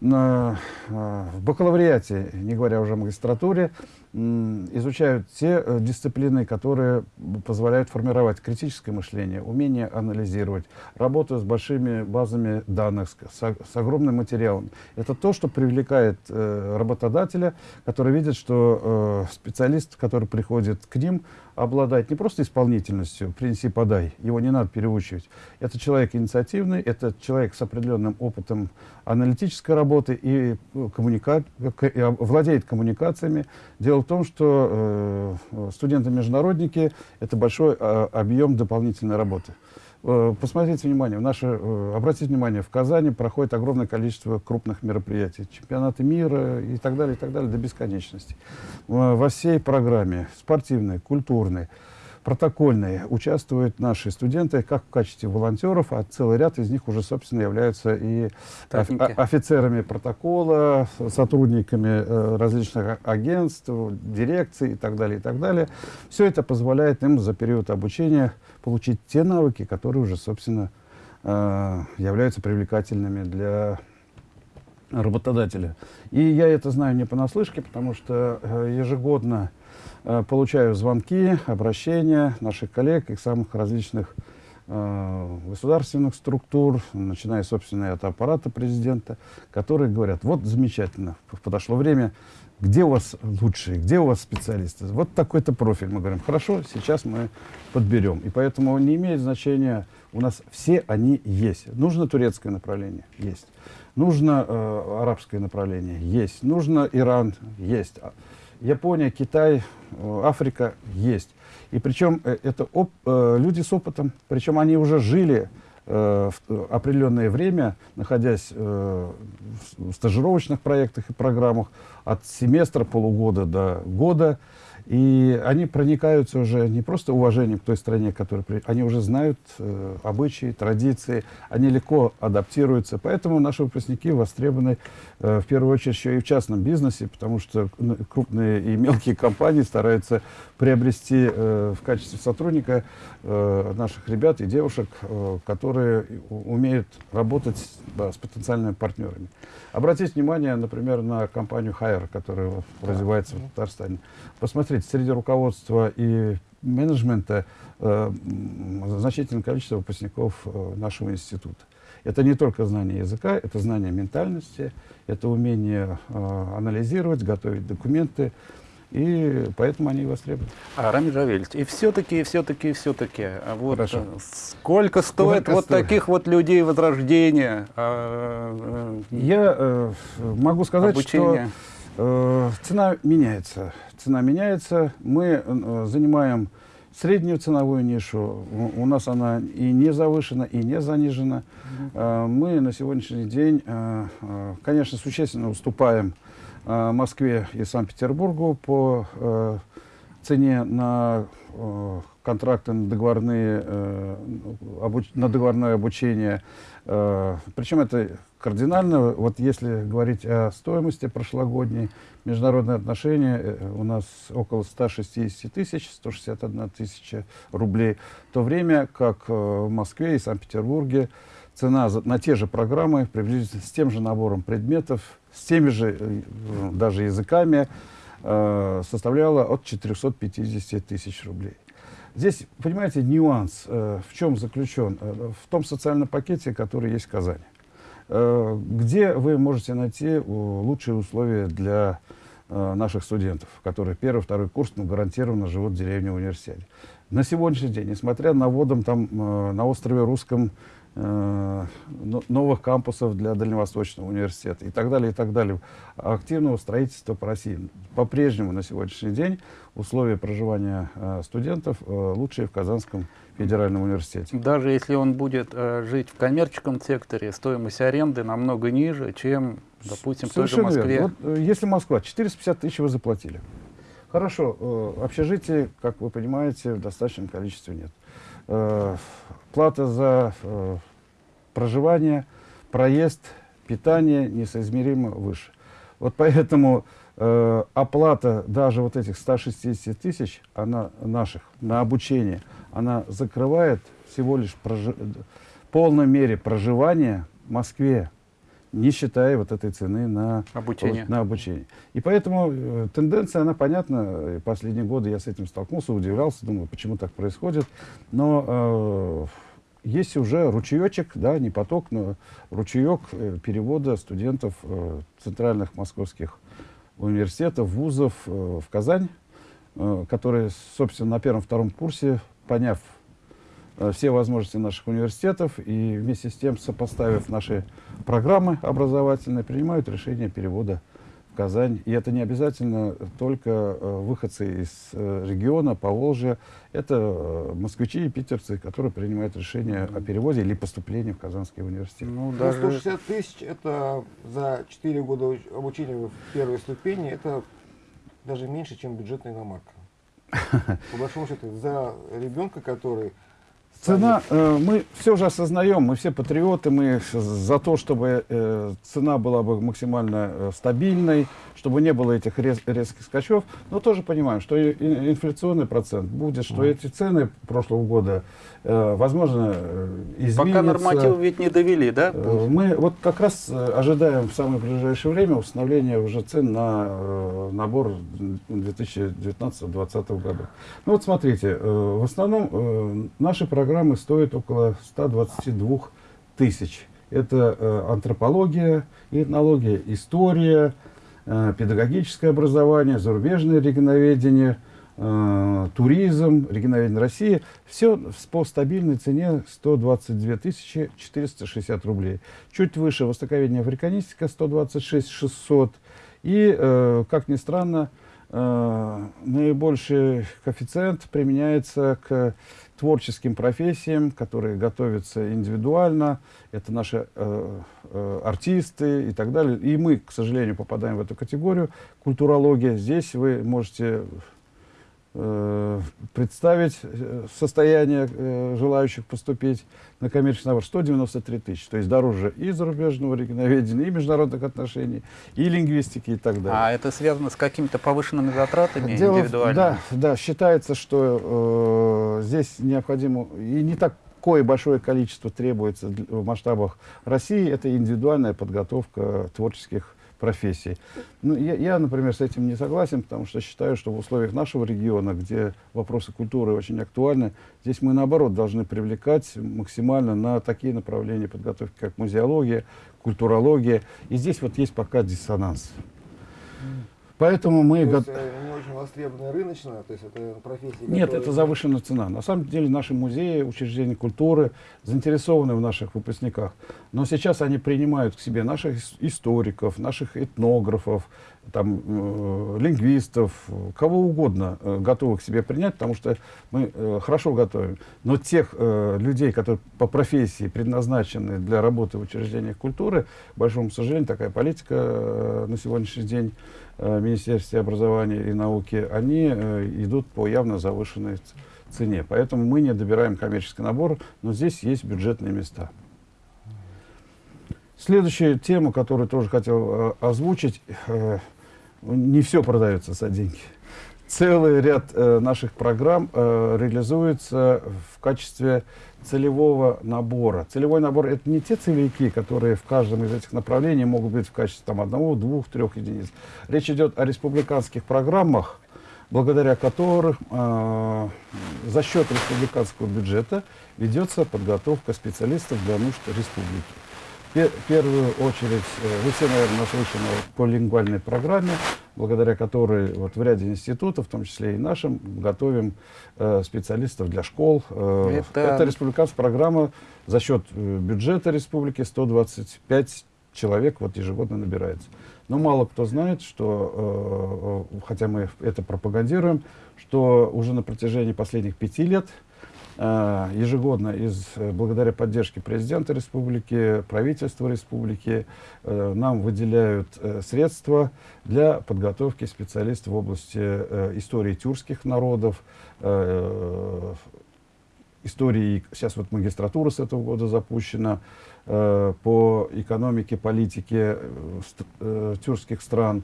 на, в бакалавриате, не говоря уже о магистратуре, изучают те э, дисциплины, которые позволяют формировать критическое мышление, умение анализировать, работу с большими базами данных, с, с огромным материалом. Это то, что привлекает э, работодателя, который видит, что э, специалист, который приходит к ним, обладает не просто исполнительностью «принеси, подай», его не надо переучивать. Это человек инициативный, это человек с определенным опытом аналитической работы и, ну, коммуника... и владеет коммуникациями. В том, что э, студенты-международники — это большой э, объем дополнительной работы. Э, посмотрите внимание, наше, э, обратите внимание, в Казани проходит огромное количество крупных мероприятий, чемпионаты мира и так далее, и так далее, до бесконечности. Во всей программе, спортивной, культурной, протокольной, участвуют наши студенты как в качестве волонтеров, а целый ряд из них уже, собственно, являются и Техники. офицерами протокола, сотрудниками э, различных агентств, дирекций и так далее, и так далее. Все это позволяет им за период обучения получить те навыки, которые уже, собственно, э, являются привлекательными для работодателя. И я это знаю не понаслышке, потому что э, ежегодно получаю звонки, обращения наших коллег и самых различных государственных структур, начиная, собственно, от аппарата президента, которые говорят, вот замечательно, подошло время где у вас лучшие, где у вас специалисты. Вот такой-то профиль. Мы говорим, хорошо, сейчас мы подберем. И поэтому не имеет значения, у нас все они есть. Нужно турецкое направление? Есть. Нужно э, арабское направление? Есть. Нужно Иран? Есть. Япония, Китай, э, Африка? Есть. И причем э, это оп, э, люди с опытом, причем они уже жили в определенное время, находясь в стажировочных проектах и программах от семестра, полугода до года, и они проникаются уже не просто уважением к той стране, которая... Они уже знают э, обычаи, традиции, они легко адаптируются. Поэтому наши выпускники востребованы э, в первую очередь еще и в частном бизнесе, потому что крупные и мелкие компании стараются приобрести э, в качестве сотрудника э, наших ребят и девушек, э, которые умеют работать с потенциальными партнерами. Обратите внимание, например, на компанию Hire, которая да. развивается в Татарстане. Посмотрите, среди руководства и менеджмента э, значительное количество выпускников э, нашего института. Это не только знание языка, это знание ментальности, это умение э, анализировать, готовить документы, и поэтому они востребованы. А, Рамиль Равильевич, и все-таки, все-таки, все-таки, а вот Хорошо. Э, сколько стоит сколько вот стоит? таких вот людей возрождения? А, э, Я э, могу сказать, обучения? что э, цена меняется. Цена меняется. Мы э, занимаем среднюю ценовую нишу. У, у нас она и не завышена, и не занижена. Mm -hmm. мы на сегодняшний день, э, конечно, существенно уступаем Москве и Санкт-Петербургу по э, цене на э, контракты на, договорные, э, на договорное обучение. Э, причем это кардинально. Вот если говорить о стоимости прошлогодней, международные отношения э, у нас около 160 тысяч, 161 тысяча рублей, в то время как э, в Москве и Санкт-Петербурге цена на те же программы, приблизительно с тем же набором предметов, с теми же э, даже языками, э, составляла от 450 тысяч рублей. Здесь, понимаете, нюанс э, в чем заключен? В том социальном пакете, который есть в Казани. Где вы можете найти лучшие условия для наших студентов, которые первый, второй курс ну, гарантированно живут в деревне университете. На сегодняшний день, несмотря на вводом там на острове Русском новых кампусов для Дальневосточного университета и так далее, и так далее, активного строительства по России, по-прежнему на сегодняшний день условия проживания э, студентов э, лучшие в Казанском федеральном университете. Даже если он будет э, жить в коммерческом секторе, стоимость аренды намного ниже, чем, допустим, в той же Совершенно Москве. верно. Вот, э, если Москва, 450 тысяч вы заплатили. Хорошо, э, общежитий, как вы понимаете, в достаточном количестве нет. Э, плата за э, проживание, проезд, питание несоизмеримо выше. Вот поэтому э, оплата даже вот этих 160 тысяч, она наших, на обучение, она закрывает всего лишь прожи- в полной мере проживание в Москве, не считая вот этой цены на Обучение. на обучение. И поэтому э, тенденция, она понятна. Последние годы я с этим столкнулся, удивлялся, думаю, почему так происходит. Но э, есть уже ручеечек, да, не поток, но ручеек э, перевода студентов э, центральных московских университетов, вузов э, в Казань, э, которые, собственно, на первом-втором курсе, поняв все возможности наших университетов и вместе с тем, сопоставив наши программы образовательные, принимают решение перевода в Казань. И это не обязательно только э, выходцы из э, региона, Поволжья. Это э, москвичи и питерцы, которые принимают решение о переводе или поступлении в Казанский университет. Ну, Ну, даже 160 тысяч это за 4 года уч- обучения в первой ступени, это даже меньше, чем бюджетная иномарка. По большому счету, за ребенка, который Цена, э, мы все же осознаем, мы все патриоты, мы за то, чтобы э, цена была бы максимально э, стабильной, чтобы не было этих рез- резких скачков, но тоже понимаем, что и- и инфляционный процент будет, что эти цены прошлого года, э, возможно, э, изменятся. пока нормативы ведь не довели, да? Э, Мы вот как раз э, ожидаем в самое ближайшее время установления уже цен на э, набор 2019-2020 года. Ну вот смотрите, э, в основном э, наши программы стоят около 122 тысяч. Это э, антропология, этнология, история, э, педагогическое образование, зарубежное регионоведение, э, туризм, регионоведение России. Все по стабильной цене 122 тысячи 460 рублей. Чуть выше востоковедение африканистика 126 600. И, как ни странно, наибольший коэффициент применяется к творческим профессиям, которые готовятся индивидуально. Это наши э, э, артисты и так далее. И мы, к сожалению, попадаем в эту категорию. Культурология. Здесь вы можете представить э, состояние э, желающих поступить на коммерческий набор 193 тысячи. То есть дороже и зарубежного регионоведения, и международных отношений, и лингвистики и так далее. А это связано с какими-то повышенными затратами Дело индивидуальными? да, да, считается, что э, здесь необходимо, и не такое большое количество требуется в масштабах России, это индивидуальная подготовка творческих профессий. Ну, я, я, например, с этим не согласен, потому что считаю, что в условиях нашего региона, где вопросы культуры очень актуальны, здесь мы, наоборот, должны привлекать максимально на такие направления подготовки, как музеология, культурология. И здесь вот есть пока диссонанс. Поэтому мы... то есть, э, не очень востребованная рыночная, то есть это профессия. Нет, которая- это завышенная цена. На самом деле наши музеи, учреждения культуры заинтересованы в наших выпускниках. Но сейчас они принимают к себе наших ис- историков, наших этнографов, там, э, лингвистов, кого угодно э, готовы к себе принять, потому что мы э, хорошо готовим. Но тех э, людей, которые по профессии предназначены для работы в учреждениях культуры, к большому сожалению, такая политика э, на сегодняшний день Министерстве образования и науки, они э, идут по явно завышенной цене. Поэтому мы не добираем коммерческий набор, но здесь есть бюджетные места. Следующая тема, которую тоже хотел э, озвучить, э, не все продается за деньги. Целый ряд э, наших программ э, реализуется в качестве целевого набора. Целевой набор это не те целевики, которые в каждом из этих направлений могут быть в качестве там, одного, двух, трех единиц. Речь идет о республиканских программах, благодаря которым э, за счет республиканского бюджета ведется подготовка специалистов для нужд республики. Пе- В первую очередь, э, вы все, наверное, наслышаны о полилингвальной программе, благодаря которой вот в ряде институтов, в том числе и нашим, готовим э, специалистов для школ. Э, Это- Это республиканская программа за счет э, бюджета республики 125 человек вот ежегодно набирается. Но мало кто знает, что, э, э, хотя мы это пропагандируем, что уже на протяжении последних пяти лет э, ежегодно из, э, благодаря поддержке президента республики, правительства республики, э, нам выделяют э, средства для подготовки специалистов в области э, истории тюркских народов, э, истории, сейчас вот магистратура с этого года запущена, э, по экономике, политике э, э, тюркских стран.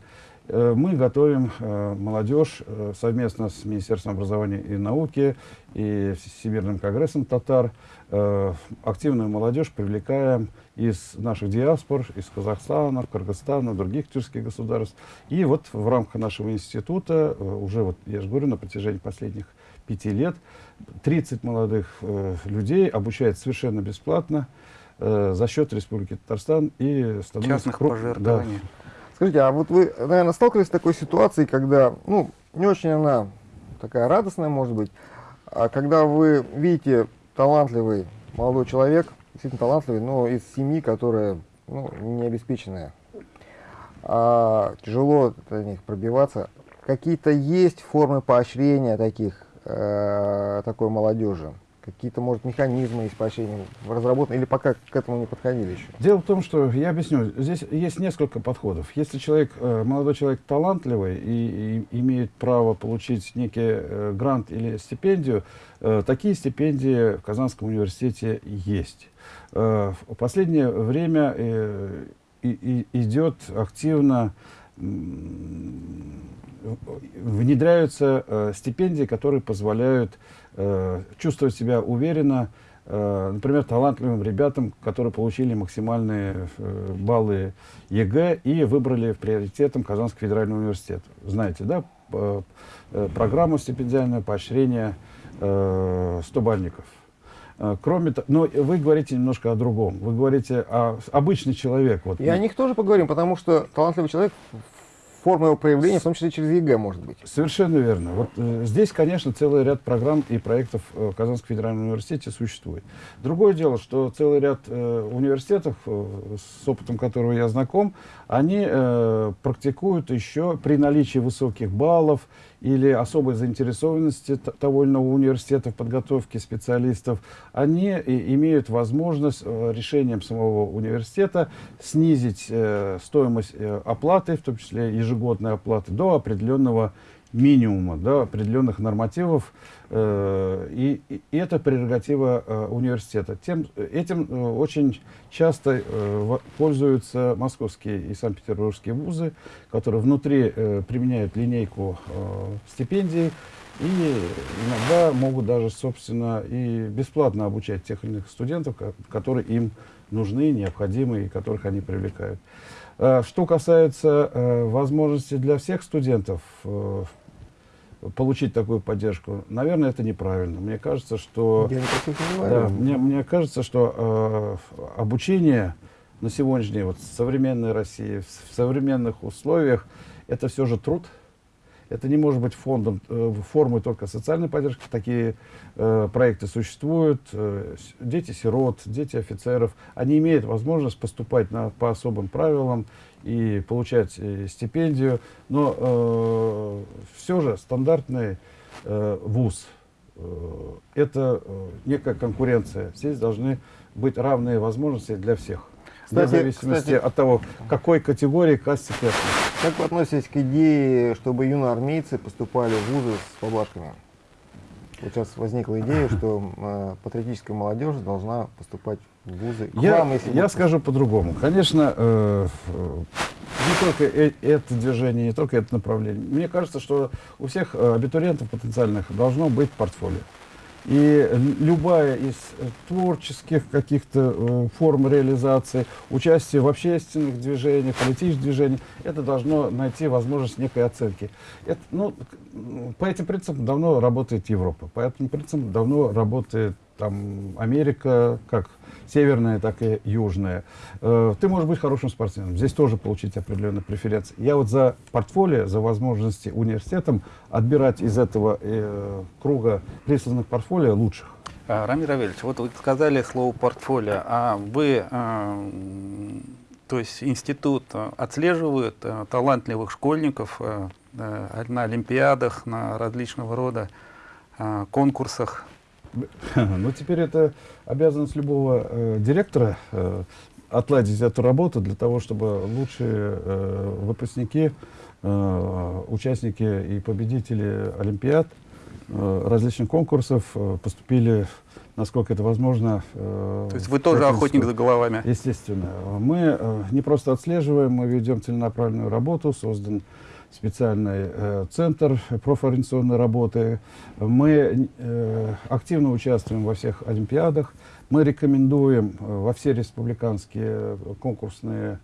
Э, мы готовим э, молодежь э, совместно с Министерством образования и науки и Всемирным конгрессом татар. Активную молодежь привлекаем из наших диаспор, из Казахстана, Кыргызстана, других тюркских государств. И вот в рамках нашего института, уже вот, я же говорю, на протяжении последних пяти лет 30 молодых людей обучают совершенно бесплатно за счет Республики Татарстан и становятся Частных пожертвований. Скажите, а вот вы, наверное, сталкивались с такой ситуацией, когда, ну, не очень она такая радостная, может быть, а когда вы видите талантливый молодой человек, действительно талантливый, но из семьи, которая, ну, не обеспеченная, а тяжело для них пробиваться, какие-то есть формы поощрения таких, э, такой молодежи? Какие-то, может, механизмы поощрения разработаны, или пока к этому не подходили еще? Дело в том, что я объясню, здесь есть несколько подходов. Если человек, э, молодой человек талантливый и, и имеет право получить некий э, грант или стипендию, э, такие стипендии в Казанском университете есть. В последнее время идет активно внедряются э, стипендии, которые позволяют э, чувствовать себя уверенно, э, например, талантливым ребятам, которые получили максимальные э, баллы ЕГЭ и выбрали приоритетом Казанский федеральный университет. Знаете, да, э, программу стипендиального поощрения э, 100-балльников. Э, Кроме того, но вы говорите немножко о другом. Вы говорите о обычный человек. Вот, И о них тоже поговорим, потому что талантливый человек, форма его проявления, в том числе через ЕГЭ, может быть. Совершенно верно. Вот э, здесь, конечно, целый ряд программ и проектов э, в Казанском федеральном университете существует. Другое дело, что целый ряд э, университетов, э, с опытом которого я знаком, они э, практикуют еще при наличии высоких баллов или особой заинтересованности того или иного университета в подготовке специалистов, они и- имеют возможность э, решением самого университета снизить э, стоимость э, оплаты, в том числе ежегодной оплаты, до определенного минимума, до определенных нормативов. э, и, и это прерогатива э, университета. Тем, этим э, очень часто э, пользуются московские и санкт-петербургские вузы, которые внутри э, применяют линейку э, стипендий и иногда могут даже, собственно, и бесплатно обучать тех или иных студентов, ко- которые им нужны, необходимы и которых они привлекают. Э, Что касается э, возможности для всех студентов э, получить такую поддержку, наверное, это неправильно. Мне кажется, что... Я Да, мне, мне кажется, что э, обучение на сегодняшний день, вот в современной России, в, в современных условиях, это все же труд. Это не может быть фондом, э, формой только социальной поддержки. Такие э, проекты существуют. Э, дети сирот, дети офицеров, они имеют возможность поступать на, по особым правилам и получать э, стипендию. Но все же стандартный э, вуз э, это э, некая конкуренция. Здесь должны быть равные возможности для всех. Вне Кстати- зависимости кстати- от того, какой категории относишься. Как вы относитесь к идее, чтобы юноармейцы поступали в вузы с поблажками? Вот сейчас возникла идея, что э, патриотическая молодежь должна поступать в вузы. К Я, вам, если я скажу по-другому. Конечно, э, э, не только э- это движение, не только это направление. Мне кажется, что у всех э, абитуриентов потенциальных должно быть портфолио. И любая из э, творческих каких-то э, форм реализации, участие в общественных движениях, политических движениях, это должно найти возможность некой оценки. Это, ну, по этим принципам давно работает Европа, по этим принципам давно работает там Америка, как северная, так и южная. Э, ты можешь быть хорошим спортсменом, здесь тоже получить определенные преференции. Я вот за портфолио, за возможности университетом отбирать из этого э, круга присланных портфолио лучших. А, Рамир Авельевич, вот вы сказали слово портфолио, а вы, э, то есть институт отслеживает талантливых школьников на олимпиадах, на различного рода конкурсах? Ну, теперь это обязанность любого э, директора э, отладить эту работу для того, чтобы лучшие э, выпускники, э, участники и победители Олимпиад, э, различных конкурсов э, поступили, насколько это возможно. Э, То есть вы тоже охотник за головами? Естественно. Мы э, не просто отслеживаем, мы ведем целенаправленную работу, создан специальный э, центр профориентационной работы. Мы э, активно участвуем во всех олимпиадах. Мы рекомендуем э, во все республиканские конкурсные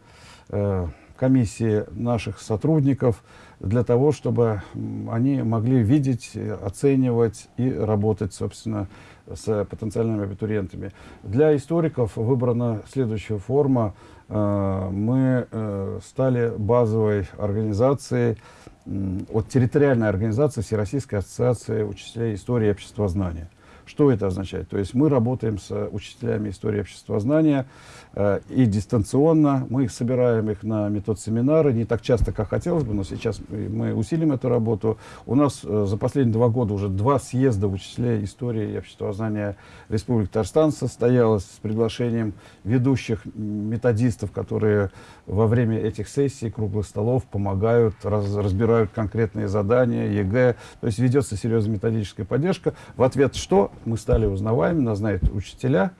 э, комиссии наших сотрудников для того, чтобы они могли видеть, э, оценивать и работать, собственно, с потенциальными абитуриентами. Для историков выбрана следующая форма. Э, Мы э, стали базовой организацией, от территориальной организации Всероссийской ассоциации учителей истории и обществознания. Что это означает? То есть мы работаем с учителями истории и обществознания э, и дистанционно. Мы собираем их на метод-семинары, не так часто, как хотелось бы, но сейчас мы- усилим эту работу. У нас э, за последние два года уже два съезда учителей истории и обществознания Республики Татарстан состоялось с приглашением ведущих методистов, которые во время этих сессий, круглых столов помогают, раз- разбирают конкретные задания, ЕГЭ. То есть ведется серьезная методическая поддержка. В ответ что? Мы стали узнаваемыми, нас знают учителя,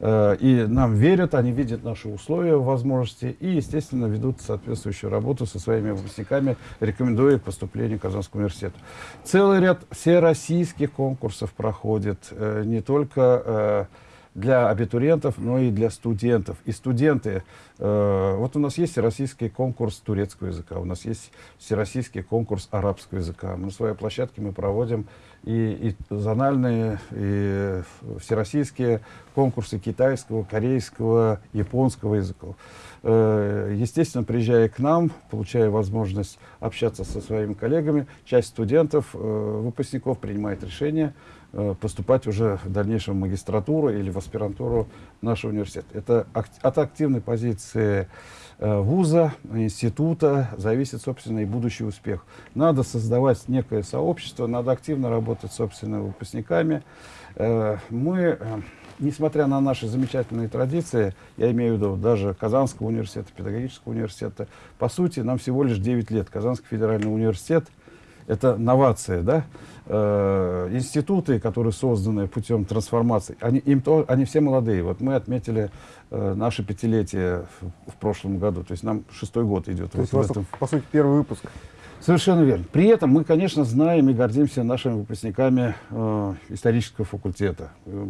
э, и нам верят, они видят наши условия, возможности и, естественно, ведут соответствующую работу со своими выпускниками, рекомендуя к поступлению к Казанскому университету. Целый ряд всероссийских конкурсов проходит, э, не только э, для абитуриентов, но и для студентов. И студенты, э, вот у нас есть всероссийский конкурс турецкого языка, у нас есть всероссийский конкурс арабского языка. На своей площадке мы проводим и, и зональные, и всероссийские конкурсы китайского, корейского, японского языков. Э, Естественно, приезжая к нам, получая возможность общаться со своими коллегами, часть студентов, э, выпускников принимает решение поступать уже в дальнейшем магистратуру или в аспирантуру нашего университета. Это от активной позиции э, вуза, института зависит, собственно, и будущий успех. Надо создавать некое сообщество, надо активно работать с собственными выпускниками. Э, Мы, э, несмотря на наши замечательные традиции, я имею в виду даже Казанского университета, педагогического университета, по сути, нам всего лишь 9 лет. Казанский федеральный университет – это новация, да? Э, институты, которые созданы путем трансформации, они, им то, они все молодые. Вот мы отметили э, наше пятилетие в, в прошлом году, то есть нам шестой год идет. То вот есть у вас, этом. по сути, первый выпуск. Совершенно верно. При этом мы, конечно, знаем и гордимся нашими выпускниками э, исторического факультета, э,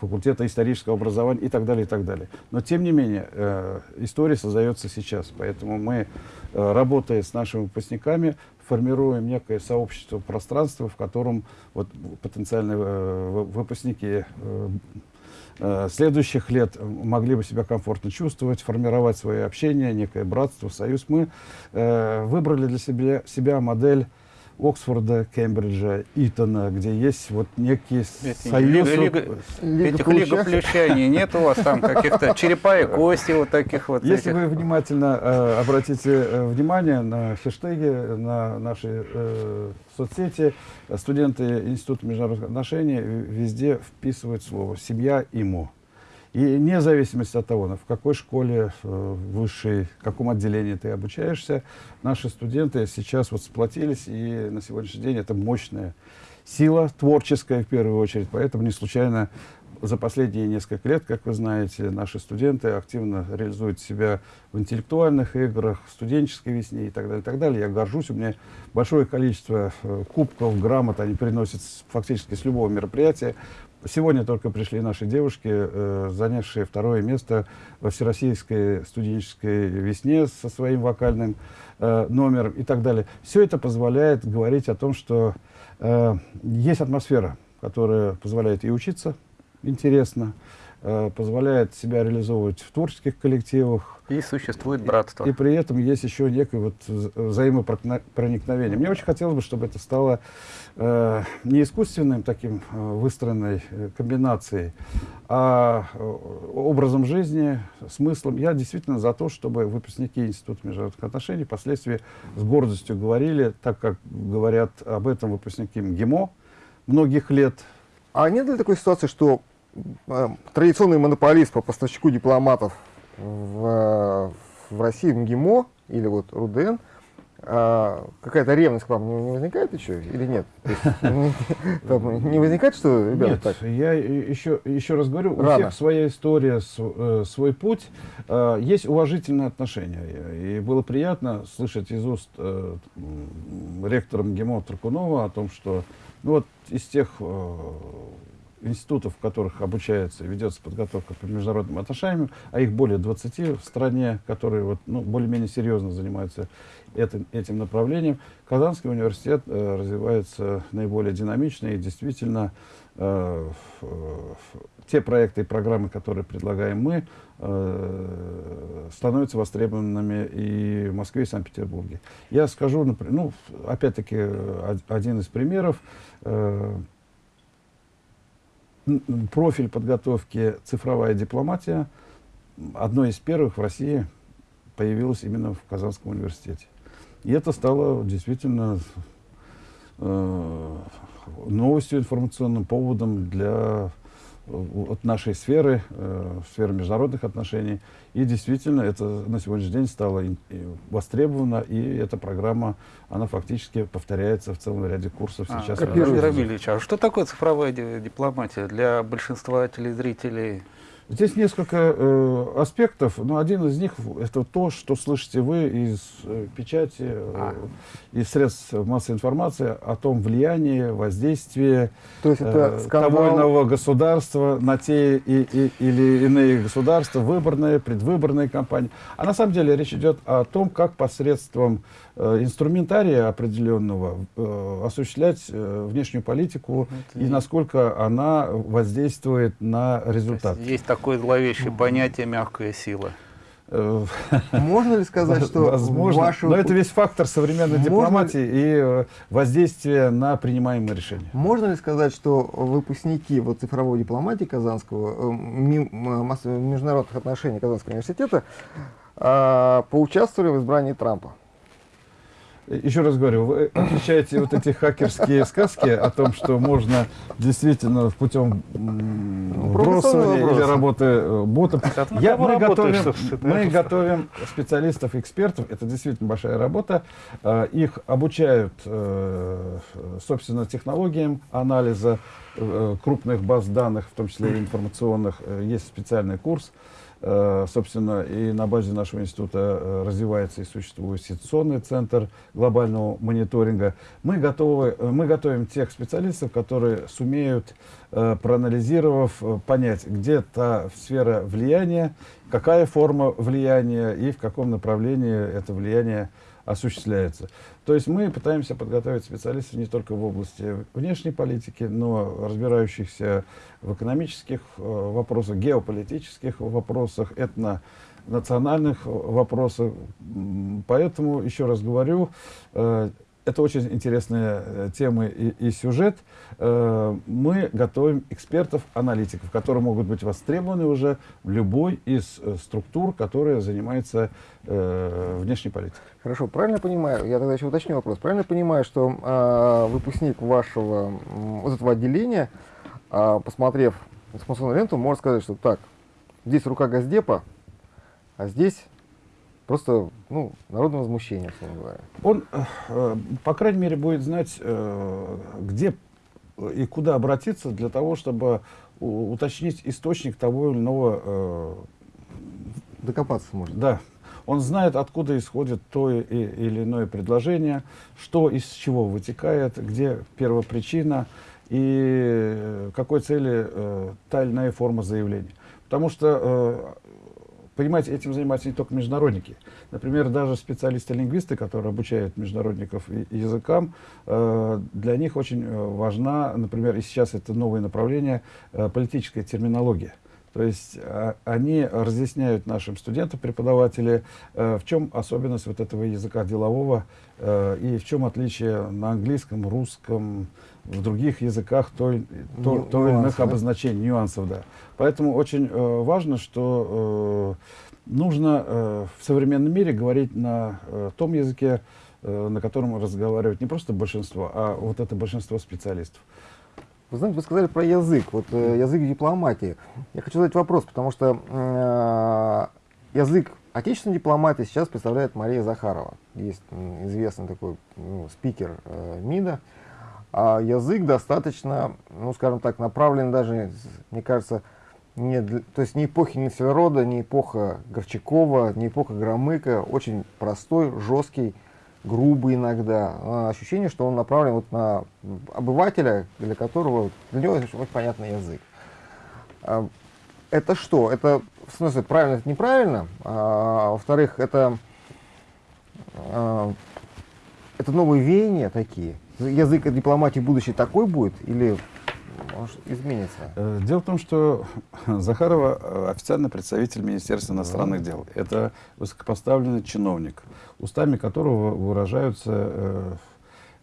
факультета исторического образования и так далее, и так далее. Но, тем не менее, э, история создается сейчас, поэтому мы, э, работая с нашими выпускниками, формируем некое сообщество пространства, в котором вот, потенциальные э, вы- выпускники э, э, следующих лет могли бы себя комфортно чувствовать, формировать свое общение, некое братство, союз. Мы выбрали для себя, себя модель Оксфорда, Кембриджа, Итона, где есть вот некий Эти союз. лига- Лига Плюща. лигоплющаний нет у вас там каких-то черепа и кости вот таких вот Если этих? вы внимательно э, обратите э, внимание на хэштеги, на наши э, соцсети, студенты Института международных отношений везде вписывают слово «семья» и «мо». И вне зависимости от того, в какой школе э, высшей, в каком отделении ты обучаешься, наши студенты сейчас вот сплотились, и на сегодняшний день это мощная сила, творческая в первую очередь. Поэтому не случайно за последние несколько лет, как вы знаете, наши студенты активно реализуют себя в интеллектуальных играх, в студенческой весне и так далее, и так далее. Я горжусь, у меня большое количество э, кубков, грамот, они приносят фактически с любого мероприятия. Сегодня только пришли наши девушки, э, занявшие второе место во Всероссийской студенческой весне со своим вокальным э, номером и так далее. Все это позволяет говорить о том, что э, есть атмосфера, которая позволяет и учиться интересно, э, позволяет себя реализовывать в творческих коллективах, И существует братство. и при этом есть еще некое вот вза- взаимопроникновение. Мне очень хотелось бы, чтобы это стало э, не искусственным таким э, выстроенной э, комбинацией, а э, образом жизни, смыслом. Я действительно за то, чтобы выпускники Института международных отношений впоследствии с гордостью говорили, так как говорят об этом выпускники МГИМО многих лет, А нет ли такой ситуации, что э, традиционный монополист по поставщику дипломатов в, в России, МГИМО или вот РУДН, а, какая-то ревность к вам не, не возникает еще или нет? Не- возникает, что, ребята, Нет, я еще, еще раз говорю, у всех своя история, э, свой путь. Э, есть уважительные отношения. И было приятно слышать из уст э, ректора МГИМО Таркунова о том, что ну, вот из тех э, институтов, в которых обучается и ведется подготовка по международным отношениям, а их более 20 в стране, которые вот, ну, более-менее серьезно занимаются этим, этим направлением, Казанский университет э, развивается наиболее динамично и действительно э, ф- те проекты и программы, которые предлагаем мы, э, становятся востребованными и в Москве, и Санкт-Петербурге. Я скажу, напр- ну, опять-таки, э, од- один из примеров. э, профиль подготовки «Цифровая дипломатия» одной из первых в России появилась именно в Казанском университете. И это стало действительно э, новостью, информационным поводом для вот нашей сферы, э, сферы международных отношений. И действительно это на сегодняшний день стало востребовано, и эта программа, она фактически повторяется в целом ряде курсов А, сейчас. Владимир копируется. Рамильевич, а что такое цифровая ди- дипломатия для большинства телезрителей? Здесь несколько э, аспектов, но один из них это то, что слышите вы из э, печати, э, А. из средств массовой информации о том влиянии, воздействии То есть это э, скандал, того иного государства на те и, и- или иные государства, выборные, предвыборные кампании. А на самом деле речь идет о том, как посредством инструментария определенного э, осуществлять э, внешнюю политику Это и насколько она воздействует на То есть результат. Есть такое зловещее понятие «мягкая сила». Э, можно ли сказать, что Возможно, ваши но это весь фактор современной Можно дипломатии и э, воздействие на принимаемые решения. Можно ли сказать, что выпускники вот цифровой дипломатии Казанского, э, международных отношений Казанского университета поучаствовали в избрании Трампа? Еще раз говорю, вы отличаете вот эти хакерские сказки о том, что можно действительно путем вбросывания вопрос. или работы э, ботов. Я- мы готовим, мы готовим специалистов, экспертов. Это действительно большая работа. Э, Их обучают, э, собственно, технологиям анализа крупных баз данных, в том числе информационных. Есть специальный курс. Э, Собственно, и на базе нашего института э, развивается и существует ситуационный центр глобального мониторинга. Мы, готовы, э, мы готовим тех специалистов, которые сумеют, проанализировав, понять, где та сфера влияния, какая форма влияния и в каком направлении это влияние осуществляется. То есть мы пытаемся подготовить специалистов не только в области внешней политики, но разбирающихся в экономических э, вопросах, геополитических вопросах, этнонациональных вопросах. Поэтому, еще раз говорю, э, это очень интересная э, тема и, и сюжет. Э, Мы готовим экспертов, аналитиков, которые могут быть востребованы уже в любой из э, структур, которая занимается внешней политикой. Хорошо, правильно понимаю, я тогда еще уточню вопрос, правильно понимаю, что а, выпускник вашего вот этого отделения, а, посмотрев информационную ленту, может сказать, что так, здесь рука Газдепа, а здесь просто, ну, народное возмущение, условно говоря. Он, э, по крайней мере, будет знать, э, где и куда обратиться для того, чтобы уточнить источник того или иного э, Докопаться можно. да, он знает, откуда исходит то или иное предложение, что из чего вытекает, где первопричина и какой цели э, та или иная форма заявления. Потому что, э, понимаете, этим занимаются не только международники. Например, даже специалисты-лингвисты, которые обучают международников языкам, э, для них очень э, важна, например, и сейчас это новое направление, э, политическая терминология. То есть а, они разъясняют нашим студентам, преподаватели, э, в чем особенность вот этого языка делового э, и в чем отличие на английском, русском, в других языках той, то, Ню- то или иных да? обозначений, нюансов. Да. Поэтому очень э, важно, что нужно в современном мире говорить на том языке, на котором разговаривают не просто большинство, а вот это большинство специалистов. Вы знаете, вы сказали про язык, вот э, язык дипломатии. Я хочу задать вопрос, потому что э, язык отечественной дипломатии сейчас представляет Мария Захарова. Есть известный такой ну, спикер э, МИДа. А язык достаточно, ну, скажем так, направлен даже, мне кажется, не для- то есть не эпохи Нефельрода, не эпоха Горчакова, не эпоха Громыка, очень простой, жесткий, грубый иногда. А, ощущение, что он направлен вот на обывателя, для которого, для него очень понятный язык. А, Это что? Это, в смысле, правильно, это неправильно? А, во-вторых, это, а, это новые веяния такие? Язык дипломатии будущий такой будет? Или изменится? Э, Дело в том, что Захарова э, официальный представитель Министерства иностранных дел. Это высокопоставленный чиновник, устами которого выражаются э,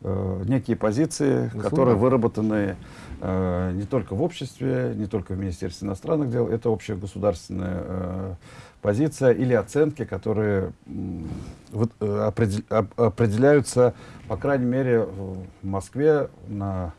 э, некие позиции, Заслуги. которые выработаны э, не только в обществе, не только в Министерстве иностранных дел. Это общегосударственная э, позиция или оценки, которые вот, определ- оп- определяются, по крайней мере, в Москве на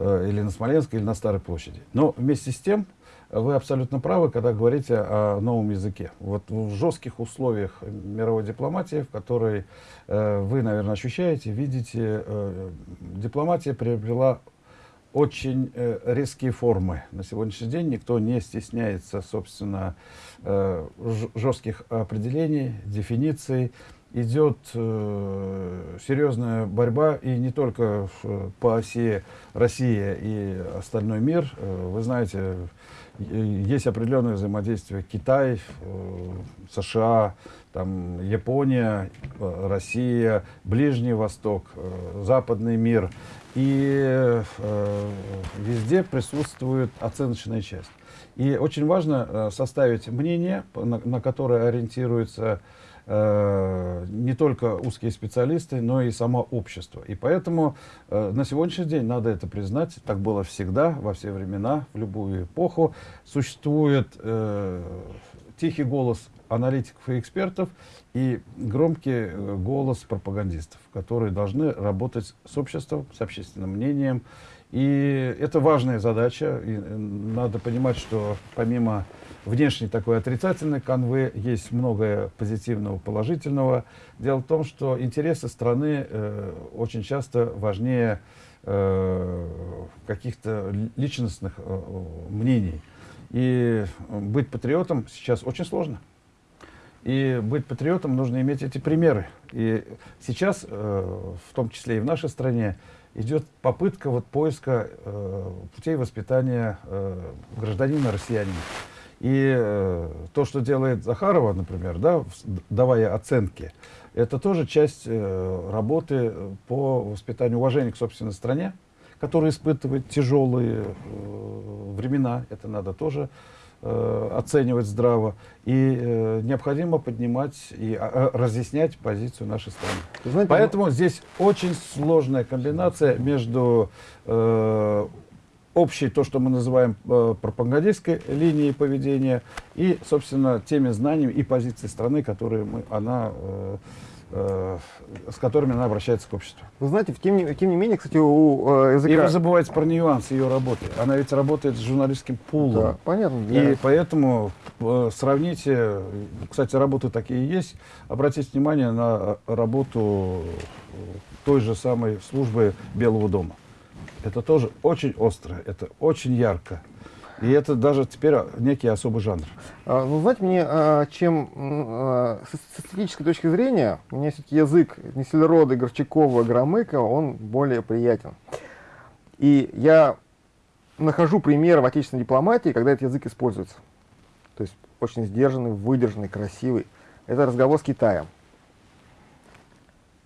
или на Смоленской, или на Старой площади. Но вместе с тем, э, вы абсолютно правы, когда говорите о новом языке. Вот в жестких условиях мировой дипломатии, в которой э, вы, наверное, ощущаете, видите, э, дипломатия приобрела очень э, резкие формы. На сегодняшний день никто не стесняется, собственно, э, жестких определений, дефиниций. Идет э, серьезная борьба, и не только по оси Россия и остальной мир. Э, вы знаете, есть определенное взаимодействие Китай, э, США, там, Япония, э, Россия, Ближний Восток, э, Западный мир. И э, везде присутствует оценочная часть. И очень важно э, составить мнение, на, на которое ориентируются э, не только узкие специалисты, но и само общество. И поэтому э, на сегодняшний день надо это признать, так было всегда, во все времена, в любую эпоху. Существует э, тихий голос аналитиков и экспертов и громкий э, голос пропагандистов, которые должны работать с обществом, с общественным мнением. И это важная задача. И э, надо понимать, что помимо внешней такой отрицательной канвы есть многое позитивного, положительного. Дело в том, что интересы страны э, очень часто важнее э, каких-то ли- личностных э, мнений. И быть патриотом сейчас очень сложно. И быть патриотом нужно иметь эти примеры. И сейчас, э, в том числе и в нашей стране, идет попытка вот поиска э, путей воспитания э, гражданина россиянина. И э, то, что делает Захарова, например, да, давая оценки, это тоже часть э, работы по воспитанию уважения к собственной стране, которая испытывает тяжелые э, времена. Это надо тоже э, оценивать здраво. И э, необходимо поднимать и а, а, разъяснять позицию нашей страны. Знаете, Поэтому здесь очень сложная комбинация между э, общей, то, что мы называем э, пропагандистской линией поведения, и, собственно, теми знаниями и позицией страны, которые мы, она, э, э, с которыми она обращается к обществу. Вы знаете, тем не, тем не менее, кстати, у э, И языка... вы забываете про нюанс ее работы. Она ведь работает с журналистским пулом. Да, понятно. для- И поэтому э, сравните, кстати, работы такие есть, обратите внимание на э, работу э, той же самой службы Белого дома. Это тоже очень остро, это очень ярко. И это даже теперь некий особый жанр. А, ну, знаете, мне, а, чем а, с эстетической точки зрения, мне все-таки язык Неселерода, Горчакова, Громыка, он более приятен. И я нахожу примеры в отечественной дипломатии, когда этот язык используется. То есть очень сдержанный, выдержанный, красивый. Это разговор с Китаем.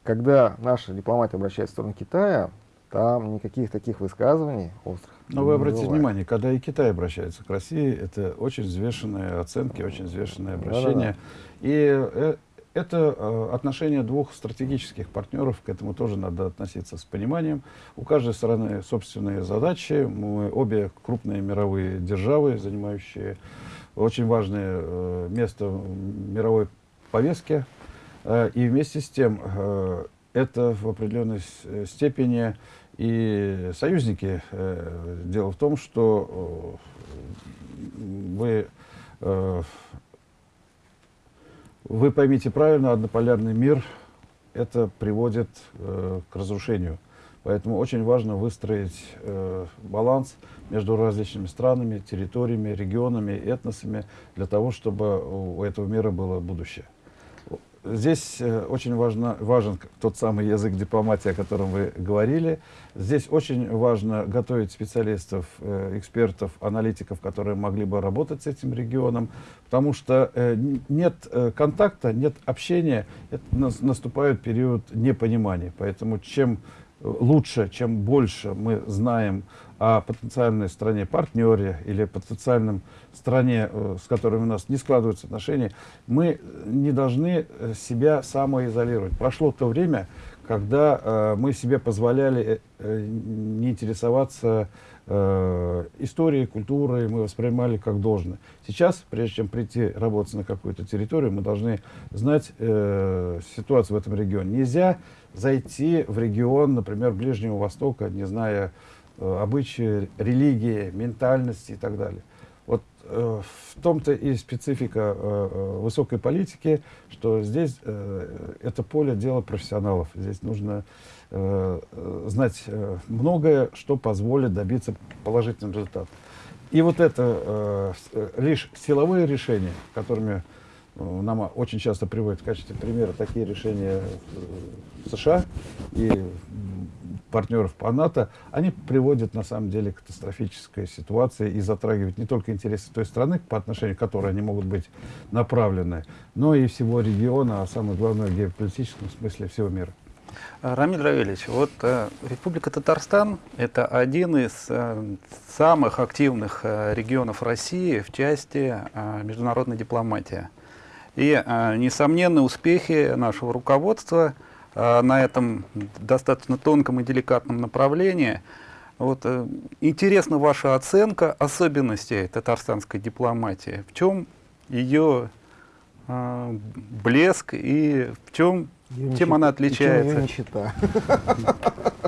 Когда наша дипломатия обращается в сторону Китая, там никаких таких высказываний острых. Но вы обратите бывает. внимание, когда и Китай обращается к России, это очень взвешенные оценки, очень взвешенное обращение. И э, это э, отношение двух стратегических партнеров, к этому тоже надо относиться с пониманием. У каждой стороны собственные задачи. Мы обе крупные мировые державы, занимающие очень важное э, место в мировой повестке. И вместе с тем это в определенной степени и союзники. Э, Дело в том, что э, вы, э, вы поймите правильно, однополярный мир это приводит к разрушению. Поэтому очень важно выстроить баланс между различными странами, территориями, регионами, этносами, для того, чтобы у этого мира было будущее. Здесь э, очень важно, важен тот самый язык дипломатии, о котором вы говорили. Здесь очень важно готовить специалистов, э, экспертов, аналитиков, которые могли бы работать с этим регионом, потому что э, нет контакта, нет общения, наступает период непонимания. Поэтому чем лучше, чем больше мы знаем о потенциальной стране-партнере или потенциальном стране, э, с которой у нас не складываются отношения, мы не должны э, себя самоизолировать. Прошло то время, когда э, мы себе позволяли не интересоваться историей, культурой, мы воспринимали как должное. Сейчас, прежде чем прийти работать на какую-то территорию, мы должны знать ситуацию в этом регионе. Нельзя зайти в регион, например, Ближнего Востока, не зная обычаи, религии, ментальности и так далее. Вот э, в том-то и специфика э, э, высокой политики, что здесь э, это поле дела профессионалов. Здесь нужно э, э, знать э, многое, что позволит добиться положительного результата. И вот это э, э, лишь силовые решения, которыми э, нам очень часто приводят в качестве примера такие решения э, США и партнеров по НАТО, они приводят на самом деле к катастрофической ситуации и затрагивают не только интересы той страны, по отношению к которой они могут быть направлены, но и всего региона, а самое главное в геополитическом смысле всего мира. А, Рамиль Равильевич, вот э, Республика Татарстан – это один из э, самых активных э, регионов России в части э, международной дипломатии. И э, несомненные успехи нашего руководства э, на этом достаточно тонком и деликатном направлении. Вот, э, интересна ваша оценка особенностей татарстанской дипломатии. В чем ее э, блеск и в чем Её чем она отличается? нищета.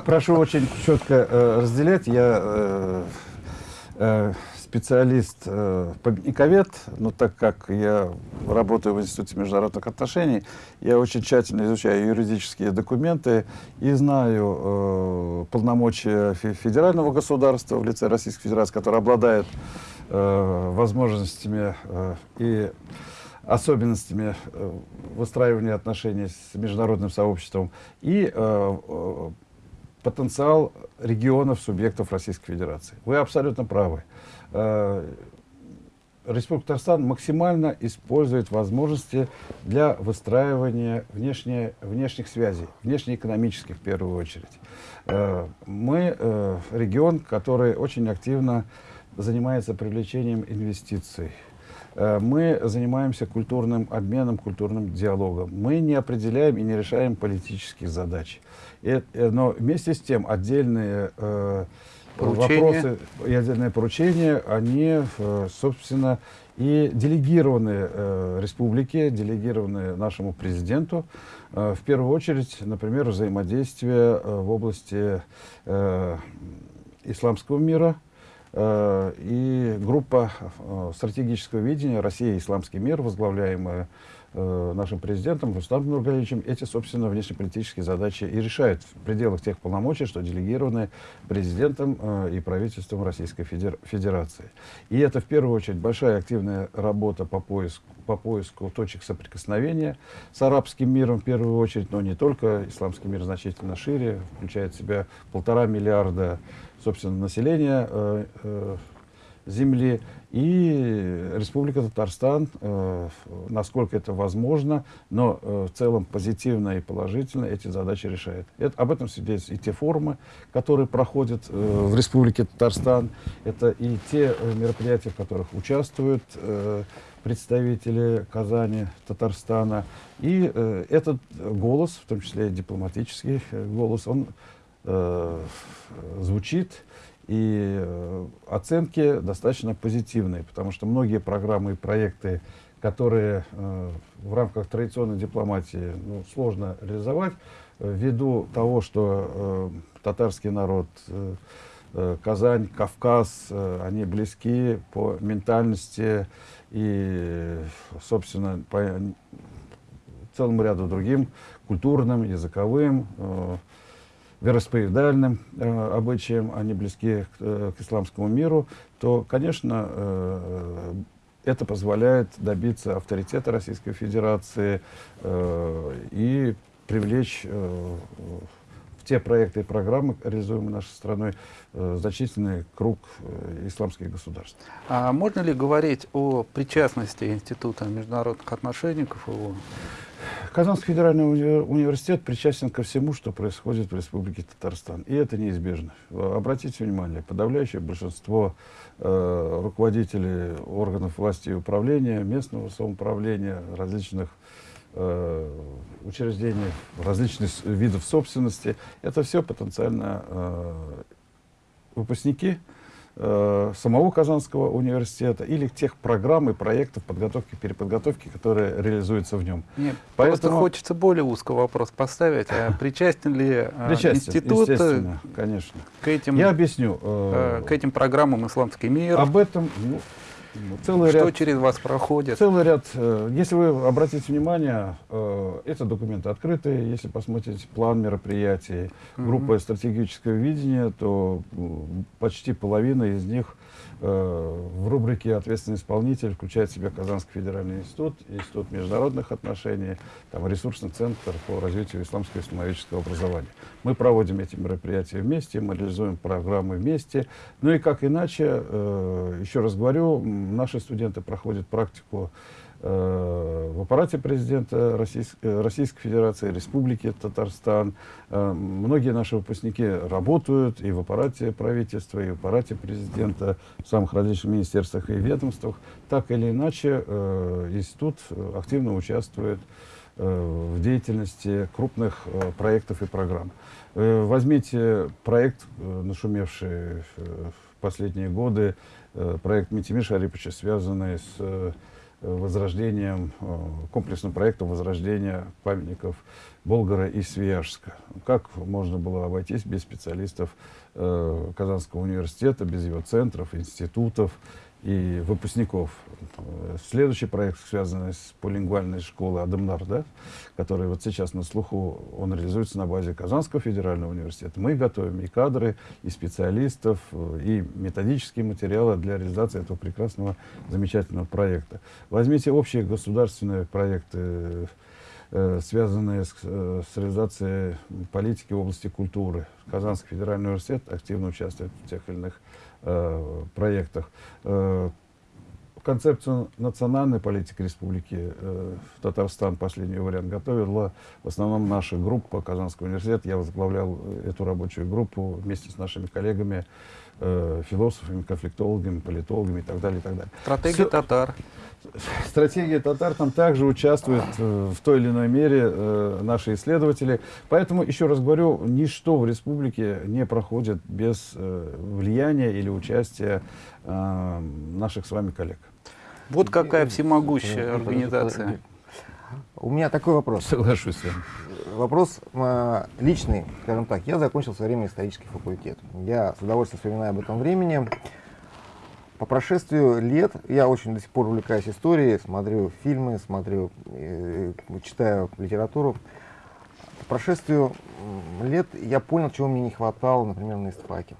Прошу очень четко э, разделять. Я э, э, специалист, э, победниковед, но так как я работаю в Институте международных отношений, я очень тщательно изучаю юридические документы и знаю э, полномочия фе- федерального государства в лице Российской Федерации, которое обладает э, возможностями э, и особенностями э, выстраивания отношений с международным сообществом и э, э, потенциал регионов, субъектов Российской Федерации. Вы абсолютно правы. Э, Республика Татарстан максимально использует возможности для выстраивания внешне, внешних связей, внешнеэкономических в первую очередь. Э, Мы э, регион, который очень активно занимается привлечением инвестиций. Мы занимаемся культурным обменом, культурным диалогом. Мы не определяем и не решаем политических задач. И, но вместе с тем отдельные Вопросы и отдельные поручения, они, э, собственно, и делегированы э, республике, делегированы нашему президенту. Э, в первую очередь, например, взаимодействие в области исламского мира, и группа стратегического видения «Россия и исламский мир», возглавляемая нашим президентом Рустамом Нургалевичем, эти, собственно, внешнеполитические задачи и решает в пределах тех полномочий, что делегированы президентом э, и правительством Российской Федер- Федерации. И это, в первую очередь, большая активная работа по поиску, по поиску точек соприкосновения с арабским миром, в первую очередь, но не только. Исламский мир значительно шире, включает в себя полтора миллиарда, собственно, населения э, э, земли и Республика Татарстан, э, насколько это возможно, но э, в целом позитивно и положительно эти задачи решает. Это, об этом свидетельствуют и те форумы, которые проходят э, в Республике Татарстан, это и те мероприятия, в которых участвуют представители Казани, Татарстана. И этот голос, в том числе дипломатический голос, он звучит и э, оценки достаточно позитивные, потому что многие программы и проекты, которые э, в рамках традиционной дипломатии ну, сложно реализовать, э, ввиду того, что татарский народ, Казань, Кавказ, они близки по ментальности и, собственно, по целому ряду другим культурным, языковым, вероисповедальным э, обычаям, они близки к, э, к исламскому миру, то, конечно, э, это позволяет добиться авторитета Российской Федерации э, и привлечь э, те проекты и программы, реализуемые нашей страной, э, значительный круг э, исламских государств. А можно ли говорить о причастности Института международных отношений КФУ? Казанский федеральный уни- университет причастен ко всему, что происходит в Республике Татарстан. И это неизбежно. Обратите внимание, подавляющее большинство э, руководителей органов власти и управления, местного самоуправления, различных э, учреждений, различных видов собственности, это все потенциально э, выпускники э, самого Казанского университета или тех программ и проектов подготовки, переподготовки, которые реализуются в нем. Нет, просто Поэтому- хочется более узкий вопрос поставить. А причастен ли э, Причастен, институт э, конечно. к этим, Я объясню. э, э, к этим программам «Исламский мир», об этом ну, целый что ряд, через вас проходит? целый ряд. э, Если вы обратите внимание, э, это документы открытые. Если посмотрите план мероприятий, группа стратегического видения, то почти половина из них в рубрике «Ответственный исполнитель» включает в себя Казанский федеральный институт, Институт международных отношений, там, ресурсный центр по развитию исламского и исламоведческого образования. Мы проводим эти мероприятия вместе, мы реализуем программы вместе. Ну и как иначе, э, еще раз говорю, наши студенты проходят практику э, в аппарате президента Российс- э, Российской Федерации, Республики Татарстан. Э, Многие наши выпускники работают и в аппарате правительства, и в аппарате президента, в самых различных министерствах и ведомствах. Так или иначе, э, институт э, активно участвует э, в деятельности крупных э, проектов и программ. Э, Возьмите проект, э, нашумевший э, в последние годы, э, проект Митимир Шариповича, связанный с э, возрождением, э, комплексным проектом возрождения памятников Болгара и Свияжска. Как можно было обойтись без специалистов э, Казанского университета, без его центров, институтов и выпускников. Следующий проект, связанный с полингвальной школой Адамнар, да, который вот сейчас на слуху, он реализуется на базе Казанского федерального университета. Мы готовим и кадры, и специалистов, и методические материалы для реализации этого прекрасного, замечательного проекта. Возьмите общие государственные проекты, э, связанные с, э, с реализацией политики в области культуры. Казанский федеральный университет активно участвует в тех или иных э, проектах. Э, концепцию национальной политики республики э, Татарстан, последний вариант, готовила в основном наша группа Казанского университета. Я возглавлял э, эту рабочую группу вместе с нашими коллегами, э, философами, конфликтологами, политологами и так далее, и так далее. Стратегия Всё- татар. Стратегия татар там также участвует э, в той или иной мере э, наши исследователи. Поэтому, еще раз говорю, ничто в республике не проходит без э, влияния или участия э, наших с вами коллег. Вот какая всемогущая организация. У меня такой вопрос. Соглашусь с вами. Вопрос э, личный, скажем так. Я закончил в свое время исторический факультет. Я с удовольствием вспоминаю об этом времени. по прошествию лет, я очень до сих пор увлекаюсь историей, смотрю фильмы, смотрю, э, читаю литературу. По прошествию лет я понял, чего мне не хватало, например, на истфаке.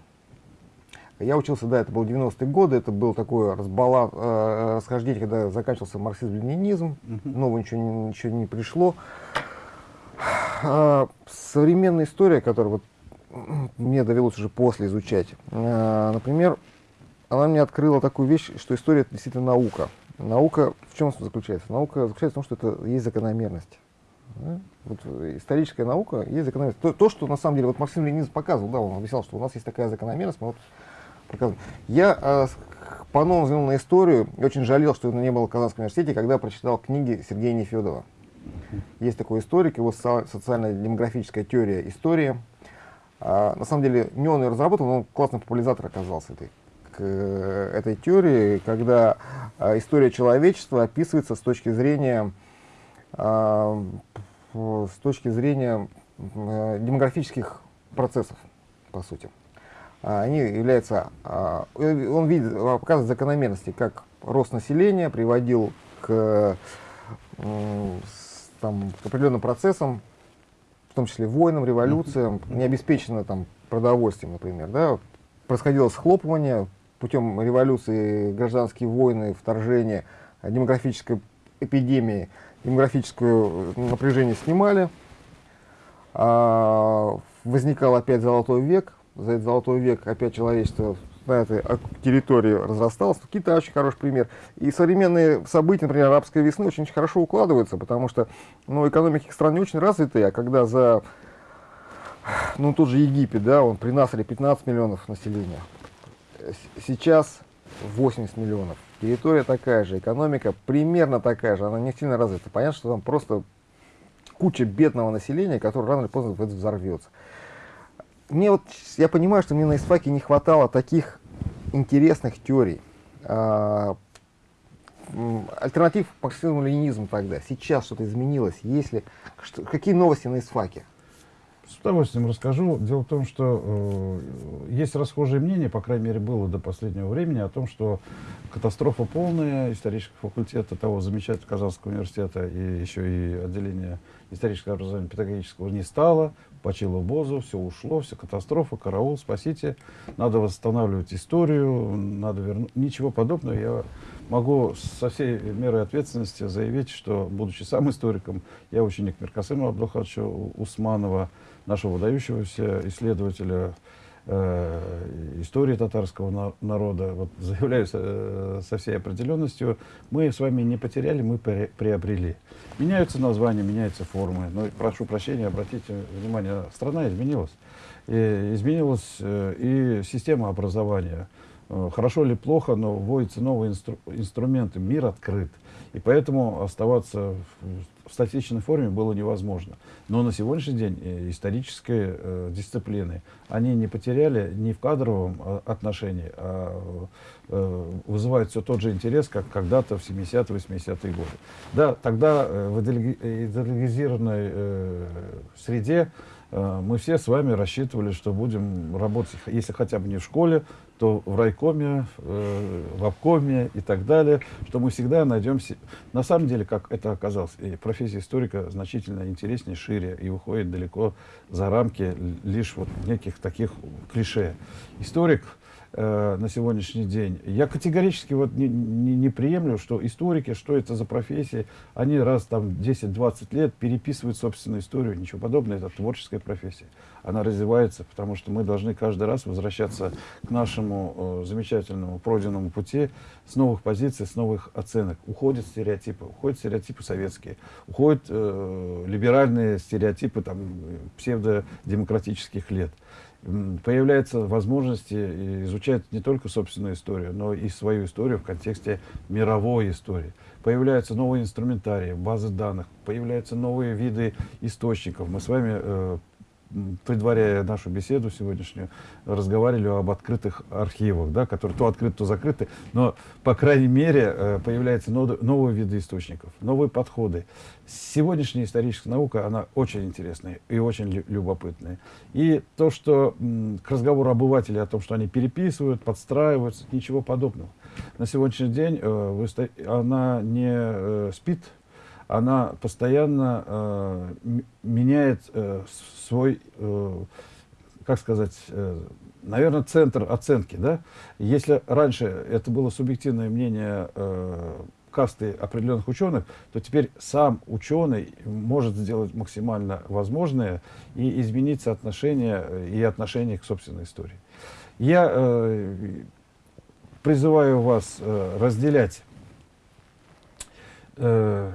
Я учился, да, это был 90-е годы, это был такое разбала, э, расхождение, когда заканчивался марксизм-ленинизм, нового ничего, не- ничего не пришло. А, современная история, которую вот мне довелось уже после изучать, э, например, она мне открыла такую вещь, что история это действительно наука. Наука в чем заключается? Наука заключается в том, что это есть закономерность. Вот э, историческая наука есть закономерность. То, то, что на самом деле вот Максим Ленин показывал, да, он объяснял, что у нас есть такая закономерность, мы вот показываем. Я э, с- по-новому взглянул на историю и очень жалел, что это не было в Казанском университете, когда прочитал книги Сергея Нефедова. Есть такой историк, его со- социально-демографическая теория истории. А, на самом деле, не он ее разработал, но он классный популяризатор оказался этой, к, этой теории, когда а, история человечества описывается с точки зрения, а, с точки зрения э, демографических процессов, по сути. Они являются, э, он видит, показывает закономерности, как рост населения приводил к, там, к определенным процессам, в том числе войнам, революциям, не обеспечено там продовольствием, например, да, происходило схлопывание путем революции, гражданские войны, вторжения, э, демографической эпидемии, демографическое напряжение снимали, а, возникал опять золотой век, за этот золотой век опять человечество на этой ок- территории разрасталось. Китай очень хороший пример. И современные события, например, арабской весны, очень хорошо укладываются, потому что ну, экономики стран не очень развитые, а когда за ну, тот же Египет, да, он при Насаре 15 миллионов населения, сейчас 80 миллионов. Территория такая же, экономика примерно такая же, она не сильно развита. Понятно, что там просто куча бедного населения, которое рано или поздно взорвется. Мне вот, я понимаю, что мне на ИСФАКе не хватало таких интересных теорий. А, альтернатив марксизму ленинизму тогда. Сейчас что-то изменилось. Если, что, какие новости на ИСФАКе? С удовольствием расскажу. Дело в том, что э, есть расхожее мнение, по крайней мере, было до последнего времени, о том, что катастрофа полная исторического факультета того замечательного Казанского университета и еще и отделения исторического образования педагогического не стало, почило бозу, все ушло, все катастрофа, караул, спасите, надо восстанавливать историю, надо вернуть. Ничего подобного. Я могу со всей мерой ответственности заявить, что, будучи сам историком, я ученик Меркасыма Абдулхадовича Усманова, нашего выдающегося исследователя э, истории татарского на- народа, вот, заявляю со, со всей определенностью, мы с вами не потеряли, мы приобрели. Меняются названия, меняются формы, но прошу прощения, обратите внимание, страна изменилась. И изменилась э, и система образования. Э, Хорошо или плохо, но вводятся новые инстру- инструменты, мир открыт. И поэтому оставаться в, в статичной форме было невозможно. Но на сегодняшний день э, исторические э, дисциплины, они не потеряли ни в кадровом а, отношении, а э, вызывают все тот же интерес, как когда-то в 70-80-е годы. Да, тогда э, в идеологизированной э, среде э, мы все с вами рассчитывали, что будем работать, если хотя бы не в школе, то в райкоме, э, в обкоме и так далее, что мы всегда найдем... На самом деле, как это оказалось, и профессия историка значительно интереснее, шире и выходит далеко за рамки лишь вот неких таких клише. Историк э, на сегодняшний день. Я категорически вот не, не, не приемлю, что историки, что это за профессии, они раз там 10-20 лет переписывают собственную историю, ничего подобного, это творческая профессия. Она развивается, потому что мы должны каждый раз возвращаться к нашему э, замечательному пройденному пути с новых позиций, с новых оценок. Уходят стереотипы, уходят стереотипы советские, уходят э, либеральные стереотипы там, э, псевдодемократических лет появляются возможности изучать не только собственную историю, но и свою историю в контексте мировой истории. Появляются новые инструментарии, базы данных, появляются новые виды источников. Мы с вами, э, предваряя нашу беседу сегодняшнюю, разговаривали об открытых архивах, да, которые то открыты, то закрыты, но, по крайней мере, э, появляются нов- новые виды источников, новые подходы. Сегодняшняя историческая наука, она очень интересная и очень лю- любопытная. И то, что к разговору обывателей о том, что они переписывают, подстраиваются, ничего подобного. на сегодняшний день э, она не э, спит, она постоянно э, меняет э, свой, э, как сказать, наверное, центр оценки. Да? Если раньше это было субъективное мнение э, касты определенных ученых, то теперь сам ученый может сделать максимально возможное и изменить соотношение э, и отношение к собственной истории. Я э, призываю вас э, разделять э,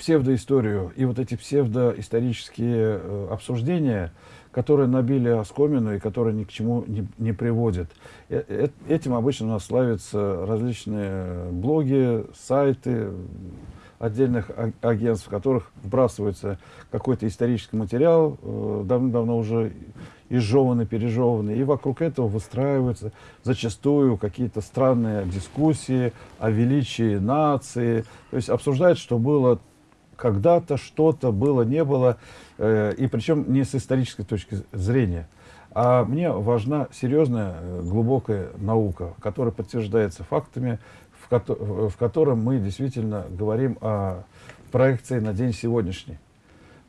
псевдоисторию и вот эти псевдоисторические э, обсуждения, которые набили оскомину и которые ни к чему не, не приводят. Э- э- Этим обычно у нас славятся различные блоги, сайты отдельных а- агентств, в которых вбрасывается какой-то исторический материал, э, давно-давно уже изжеванный, пережеванный, и вокруг этого выстраиваются зачастую какие-то странные дискуссии о величии нации, то есть обсуждают, что было когда-то, что-то было, не было, э, и причем не с исторической точки зрения. А мне важна серьезная, э, глубокая наука, которая подтверждается фактами, в, кото- в котором мы действительно говорим о проекции на день сегодняшний.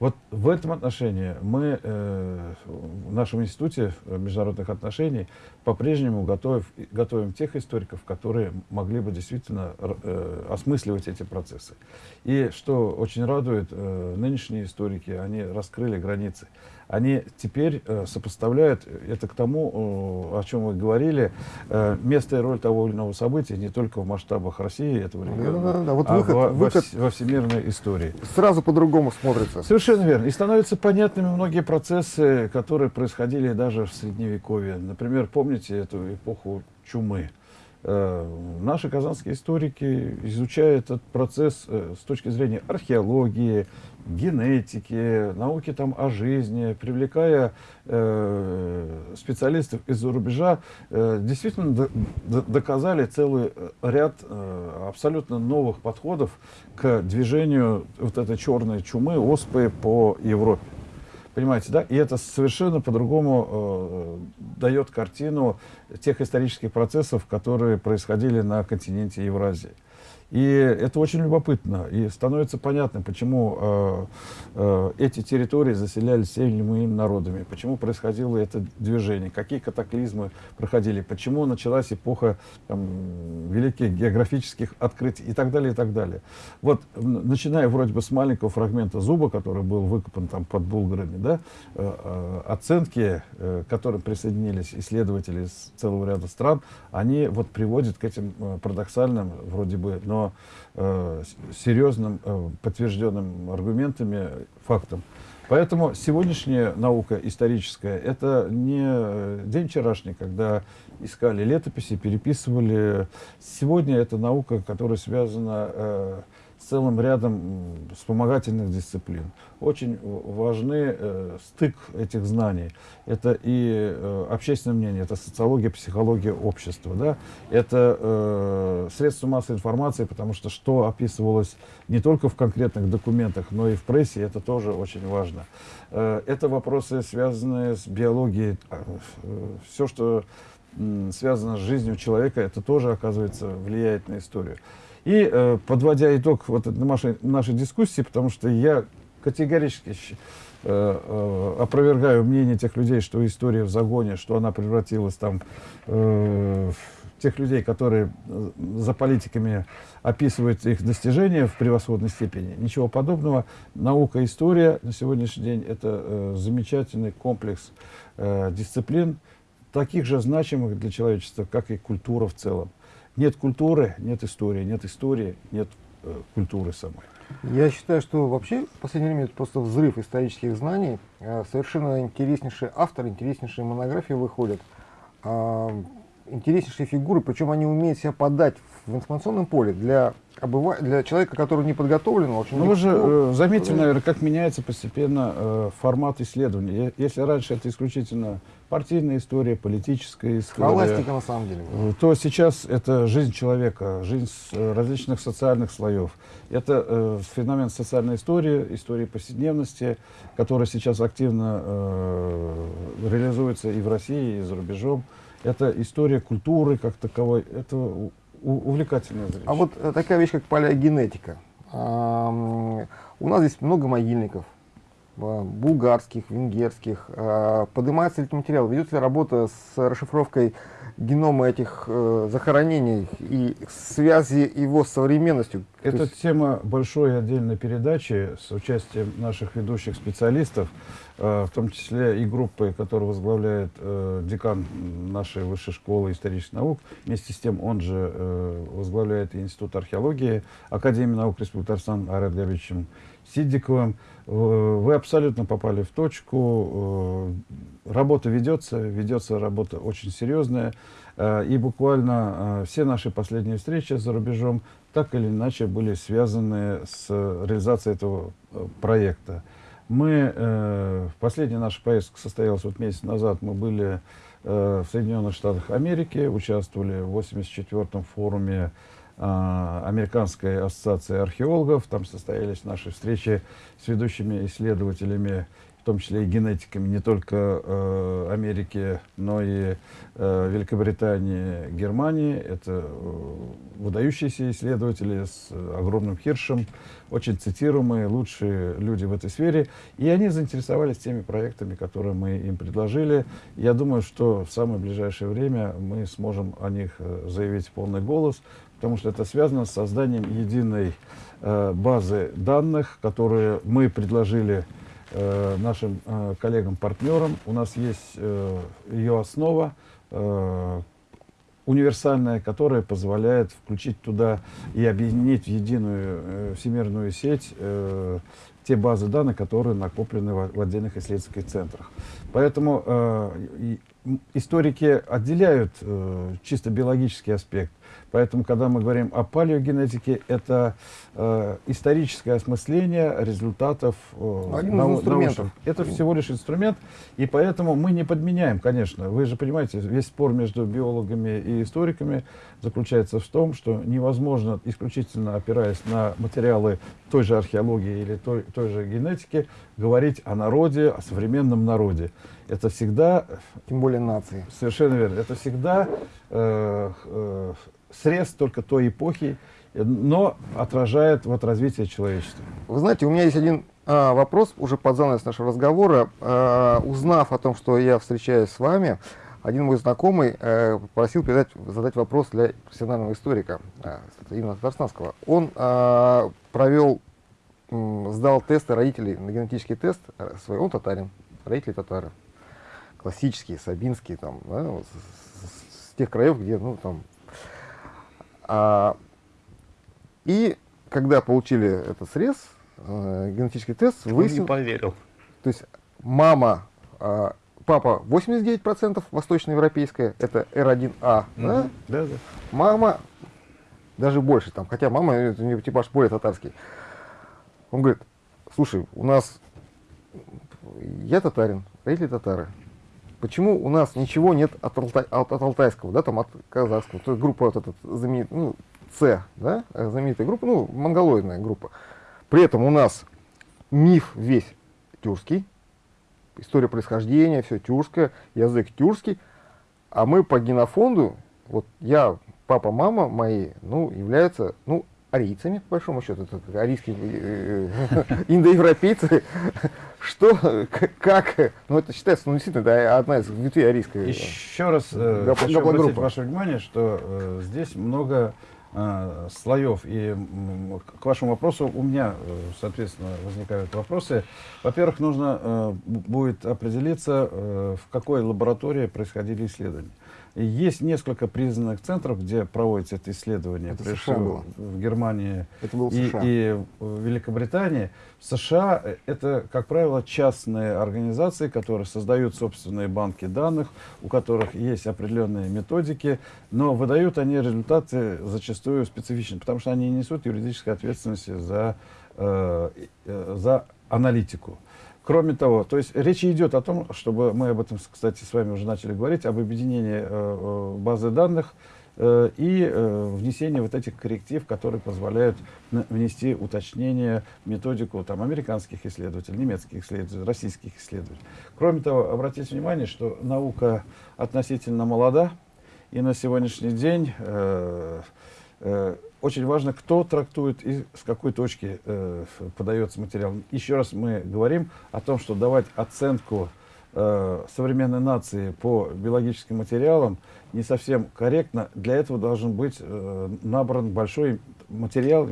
Вот в этом отношении мы э, в нашем институте международных отношений по-прежнему готовим, тех историков, которые могли бы действительно э, осмысливать эти процессы. И что очень радует, э, нынешние историки, они раскрыли границы. Они теперь э, сопоставляют это к тому, э, о чем вы говорили, э, место и роль того или иного события не только в масштабах России, этого региона, Да-да-да, вот а выход- во- выход- во всемирной истории. Сразу по-другому смотрится. Совершенно верно. И становятся понятными многие процессы, которые происходили даже в Средневековье. Например, помните эту эпоху чумы? Э, Наши казанские историки изучают этот процесс э, с точки зрения археологии, генетики, науки там о жизни, привлекая э, специалистов из-за рубежа, э, действительно до- до- доказали целый э, ряд э, абсолютно новых подходов к движению вот этой черной чумы, оспы по Европе. Понимаете, да? И это совершенно по-другому э, дает картину тех исторических процессов, которые происходили на континенте Евразии. И это очень любопытно. И становится понятно, почему э, э, эти территории заселялись теми народами, почему происходило это движение, какие катаклизмы проходили, почему началась эпоха там, великих географических открытий и так далее, и так далее. Вот, начиная вроде бы с маленького фрагмента зуба, который был выкопан там под Булгарами, да, э, э, оценки, э, к которым присоединились исследователи из целого ряда стран, они вот приводят к этим э, парадоксальным, вроде бы, но э, серьезным, э, подтвержденным аргументами, фактам. Поэтому сегодняшняя наука историческая – это не э, день вчерашний, когда искали летописи, переписывали. Сегодня это наука, которая связана э, целым рядом вспомогательных дисциплин. Очень важны э, стык этих знаний. Это и э, общественное мнение, это социология, психология общества. Да? Это э, средства массовой информации, потому что что описывалось не только в конкретных документах, но и в прессе, это тоже очень важно. Э, это вопросы, связанные с биологией. Все, что связано с жизнью человека, это тоже, оказывается, влияет на историю. И э, подводя итог вот нашей, нашей дискуссии, потому что я категорически э, э, опровергаю мнение тех людей, что история в загоне, что она превратилась там э, в тех людей, которые э, за политиками описывают их достижения в превосходной степени. Ничего подобного. Наука и история на сегодняшний день это э, замечательный комплекс э, дисциплин, таких же значимых для человечества, как и культура в целом. Нет культуры, нет истории, нет истории, нет э, культуры самой. Я считаю, что вообще в последнее время это просто взрыв исторических знаний. Э, Совершенно интереснейшие авторы, интереснейшие монографии выходят. А, Интереснейшие фигуры, причем они умеют себя подать в информационном поле для, обыва... для человека, который не подготовлен, очень Ну, вы же э, заметили, наверное, как меняется постепенно э, формат исследования. Если раньше это исключительно партийная история, политическая история, Схоластика на самом деле. э, то сейчас это жизнь человека, жизнь э, различных социальных слоев. Это э, феномен социальной истории, истории повседневности, которая сейчас активно э, реализуется и в России, и за рубежом. Это история культуры как таковой. Это увлекательное зрелище. А вот э, такая вещь, как палеогенетика. У нас здесь много могильников, а, булгарских, венгерских. А, Поднимается ли этот материал? Ведется ли работа с расшифровкой генома этих э, захоронений и связи его с современностью? То Это есть тема большой отдельной передачи с участием наших ведущих специалистов, э, в том числе и группы, которую возглавляет э, декан нашей высшей школы исторических наук. Вместе с тем он же э, возглавляет Институт археологии Академии наук Республики Татарстан Арет Габичем Сидиковым. Э, Вы абсолютно попали в точку. Э, Работа ведется, ведется работа очень серьезная. Э, И буквально э, все наши последние встречи за рубежом так или иначе были связаны с реализацией этого э, проекта. Мы, э, последняя наша поездка состоялась вот месяц назад, мы были э, в Соединенных Штатах Америки, участвовали в 84-м форуме а, Американской ассоциации археологов. Там состоялись наши встречи с ведущими исследователями, в том числе и генетиками не только э, Америки, но и э, Великобритании, Германии. Это э, выдающиеся исследователи с э, огромным хиршем, очень цитируемые, лучшие люди в этой сфере. И они заинтересовались теми проектами, которые мы им предложили. Я думаю, что в самое ближайшее время мы сможем о них э, заявить полный голос, потому что это связано с созданием единой э, базы данных, которые мы предложили э, нашим э, коллегам-партнерам. У нас есть э, ее основа, э, универсальная, которая позволяет включить туда и объединить в единую э, всемирную сеть э, те базы данных, которые накоплены в, отдельных исследовательских центрах. Поэтому э, историки отделяют э, чисто биологический аспект. Поэтому, когда мы говорим о палеогенетике, это э, историческое осмысление результатов э, Один нау- инструментов. научных. Это всего лишь инструмент, и поэтому мы не подменяем, конечно. Вы же понимаете, весь спор между биологами и историками заключается в том, что невозможно, исключительно опираясь на материалы той же археологии или той, той же генетики, говорить о народе, о современном народе. Это всегда Тем более нации. Совершенно верно. Это всегда э, э, срез только той эпохи, э, но отражает вот развитие человечества. Вы знаете, у меня есть один а, вопрос, уже под занавес нашего разговора. А, узнав о том, что я встречаюсь с вами, один мой знакомый э, попросил передать, задать вопрос для профессионального историка, а, именно татарстанского. Он а, провел, м, сдал тесты родителей, на генетический тест э, свой, он татарин, родители татары. Классические, сабинские, там, да, вот с, с- тех краев, где, ну, там, а, и когда получили этот срез, э, генетический тест, Он не выяснил, поверил. то есть мама, а, папа 89% восточноевропейская, это R1A, да? Да, да. мама даже больше там, хотя мама, это у нее типаж более татарский. Он говорит, слушай, у нас, я татарин, родители татары, почему у нас ничего нет от, алтай- от, от алтайского, да, там от казахского, то есть группа вот эта знаменитая, ну, С, да, э, знаменитая группа, ну, монголоидная группа. При этом у нас миф весь тюркский, история происхождения, все тюркское, язык тюркский, а мы по генофонду, вот я, папа, мама мои, ну, являются, ну, арийцами, по большому счету, это арийские э, э, индоевропейцы. Что, как, ну, это считается, ну, действительно, это одна из ветвей арийской. Еще раз э, хочу обратить ваше внимание, что э, здесь много э, слоев. И к вашему вопросу у меня, э, соответственно, возникают вопросы. Во-первых, нужно э, будет определиться, э, в какой лаборатории происходили исследования. Есть несколько признанных центров, где проводится это исследование. Это Прежде США было. в Германии Это был и, США. и в Великобритании. В США э, это, как правило, частные организации, которые создают собственные банки данных, у которых есть определенные методики, но выдают они результаты зачастую специфичны, потому что они не несут юридической ответственности за, э, э, за аналитику. Кроме того, то есть речь идет о том, чтобы мы об этом, кстати, с вами уже начали говорить, об объединении э, э, базы данных э, и внесении вот этих корректив, которые позволяют внести уточнение методику там, американских исследователей, немецких исследователей, российских исследователей. Кроме того, обратите внимание, что наука относительно молода, И на сегодняшний день очень важно, кто трактует и с какой точки э, подается материал. Еще раз мы говорим о том, что давать оценку э, современной нации по биологическим материалам не совсем корректно. Для этого должен быть э, набран большой материал,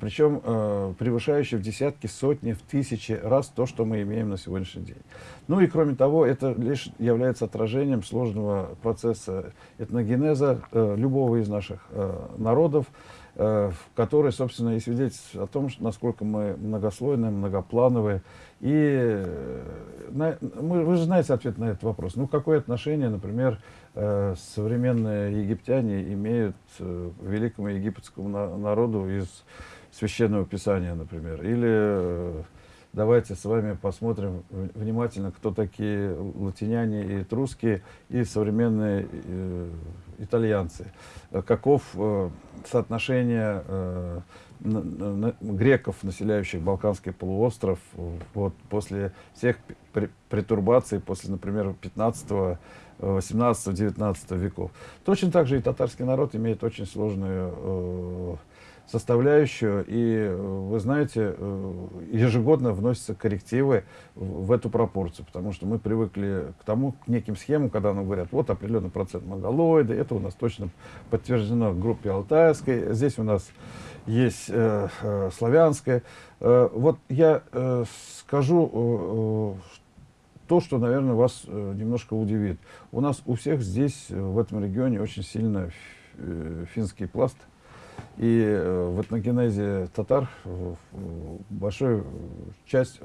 причем э, превышающий в десятки, сотни, в тысячи раз то, что мы имеем на сегодняшний день. Ну и кроме того, это лишь является отражением сложного процесса этногенеза э, любого из наших э, народов, э, который, собственно, и свидетельствует о том, насколько мы многослойные, многоплановые. И э, на, мы, вы же знаете ответ на этот вопрос. Ну, какое отношение, например, э, современные египтяне имеют э, великому египетскому на, народу из Священного Писания, например? Или э, давайте с вами посмотрим внимательно, кто такие латиняне и этрусские, и современные э, итальянцы. Э, Каков э, соотношение э, греков, населяющих Балканский полуостров, э, вот, после всех претурбаций, после, например, 15 18-19 веков. Точно так же и татарский народ имеет очень сложную э, составляющую, и э, вы знаете, э, ежегодно вносятся коррективы в, эту пропорцию, потому что мы привыкли к тому, к неким схемам, когда нам говорят, вот определенный процент монголоиды, это у нас точно подтверждено в группе Алтайской, здесь у нас есть э, э, славянская. Э, вот я э, скажу э, то, что, наверное, вас э, немножко удивит. У нас у всех здесь, э, в этом регионе, очень сильно э, финский пласт. И в этногенезе татар большая часть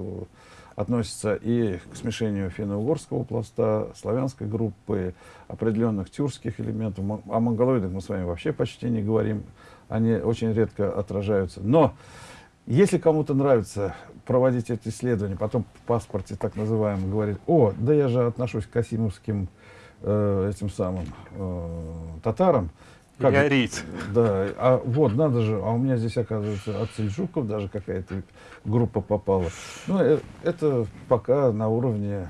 относится и к смешению финно-угорского пласта, славянской группы, определенных тюркских элементов. О монголоидах мы с вами вообще почти не говорим. Они очень редко отражаются. Но если кому-то нравится проводить эти исследования, потом в паспорте так называемом говорит, о, да я же отношусь к касимовским э, этим самым э, татарам. Или арийцы. Да, а вот, надо же, а у меня здесь, оказывается, от сельджуков даже какая-то группа попала. Ну, э, это пока на уровне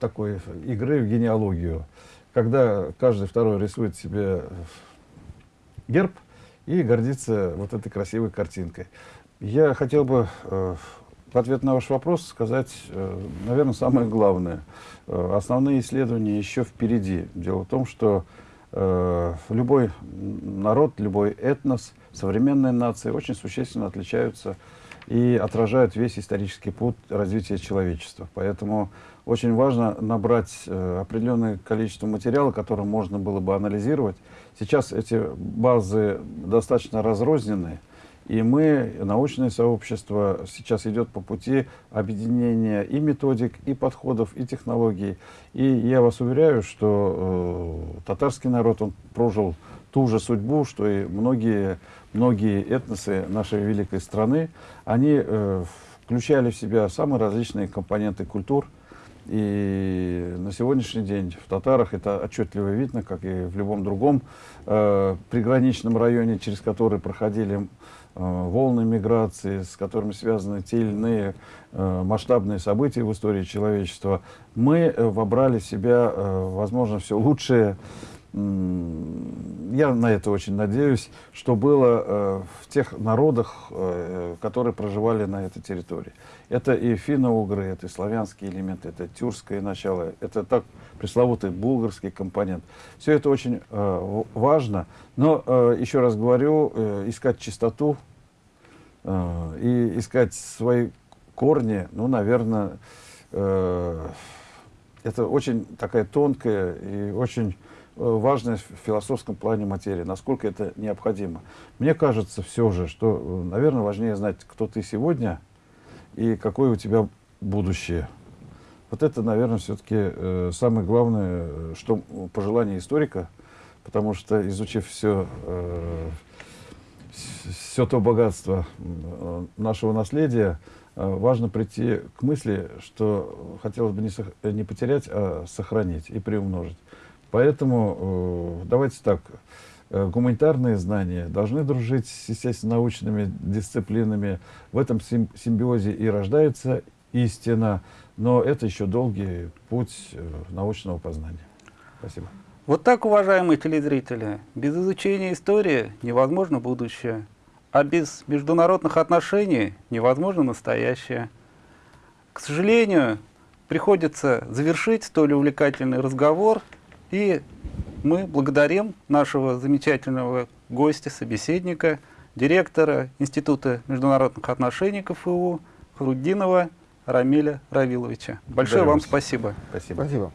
такой игры в генеалогию, когда каждый второй рисует себе герб и гордится вот этой красивой картинкой. Я хотел бы э, в ответ на ваш вопрос сказать, э, наверное, самое главное. Э, основные исследования еще впереди. Дело в том, что любой народ, любой этнос, современные нации очень существенно отличаются и отражают весь исторический путь развития человечества. Поэтому очень важно набрать определенное количество материала, которое можно было бы анализировать. Сейчас эти базы достаточно разрознены, и мы, научное сообщество, сейчас идет по пути объединения и методик, и подходов, и технологий. И я вас уверяю, что э, татарский народ, он прожил ту же судьбу, что и многие, многие этносы нашей великой страны. Они э, включали в себя самые различные компоненты культур. И на сегодняшний день в татарах это отчетливо видно, как и в любом другом э, приграничном районе, через который проходили волны миграции, с которыми связаны те или иные э, масштабные события в истории человечества. Мы э, вобрали в себя, э, возможно, все лучшее я на это очень надеюсь, что было э, в тех народах, э, которые проживали на этой территории. Это и финно-угры, это и славянские элементы, это тюркское начало, это так пресловутый булгарский компонент. Все это очень э, важно, но, э, еще раз говорю, э, искать чистоту э, и искать свои корни, ну, наверное, э, это очень такая тонкая и очень э, важная в философском плане материя, насколько это необходимо. Мне кажется все же, что, э, наверное, важнее знать, кто ты сегодня и какое у тебя будущее. Вот это, наверное, все-таки самое главное, э, что пожелание историка, потому что, изучив все, все то богатство э, нашего наследия, э, важно прийти к мысли, что хотелось бы не, э, не потерять, а сохранить и приумножить. Поэтому э, давайте так, э, гуманитарные знания должны дружить с естественно-научными дисциплинами. В этом сим- симбиозе и рождается истина, но это еще долгий путь э, научного познания. Спасибо. Вот так, уважаемые телезрители, без изучения истории невозможно будущее, а без международных отношений невозможно настоящее. К сожалению, приходится завершить столь увлекательный разговор, и мы благодарим нашего замечательного гостя, собеседника, директора Института международных отношений КФУ Хрудинова Рамиля Равиловича. Большое Благодарю вам вас. спасибо. Спасибо. Спасибо.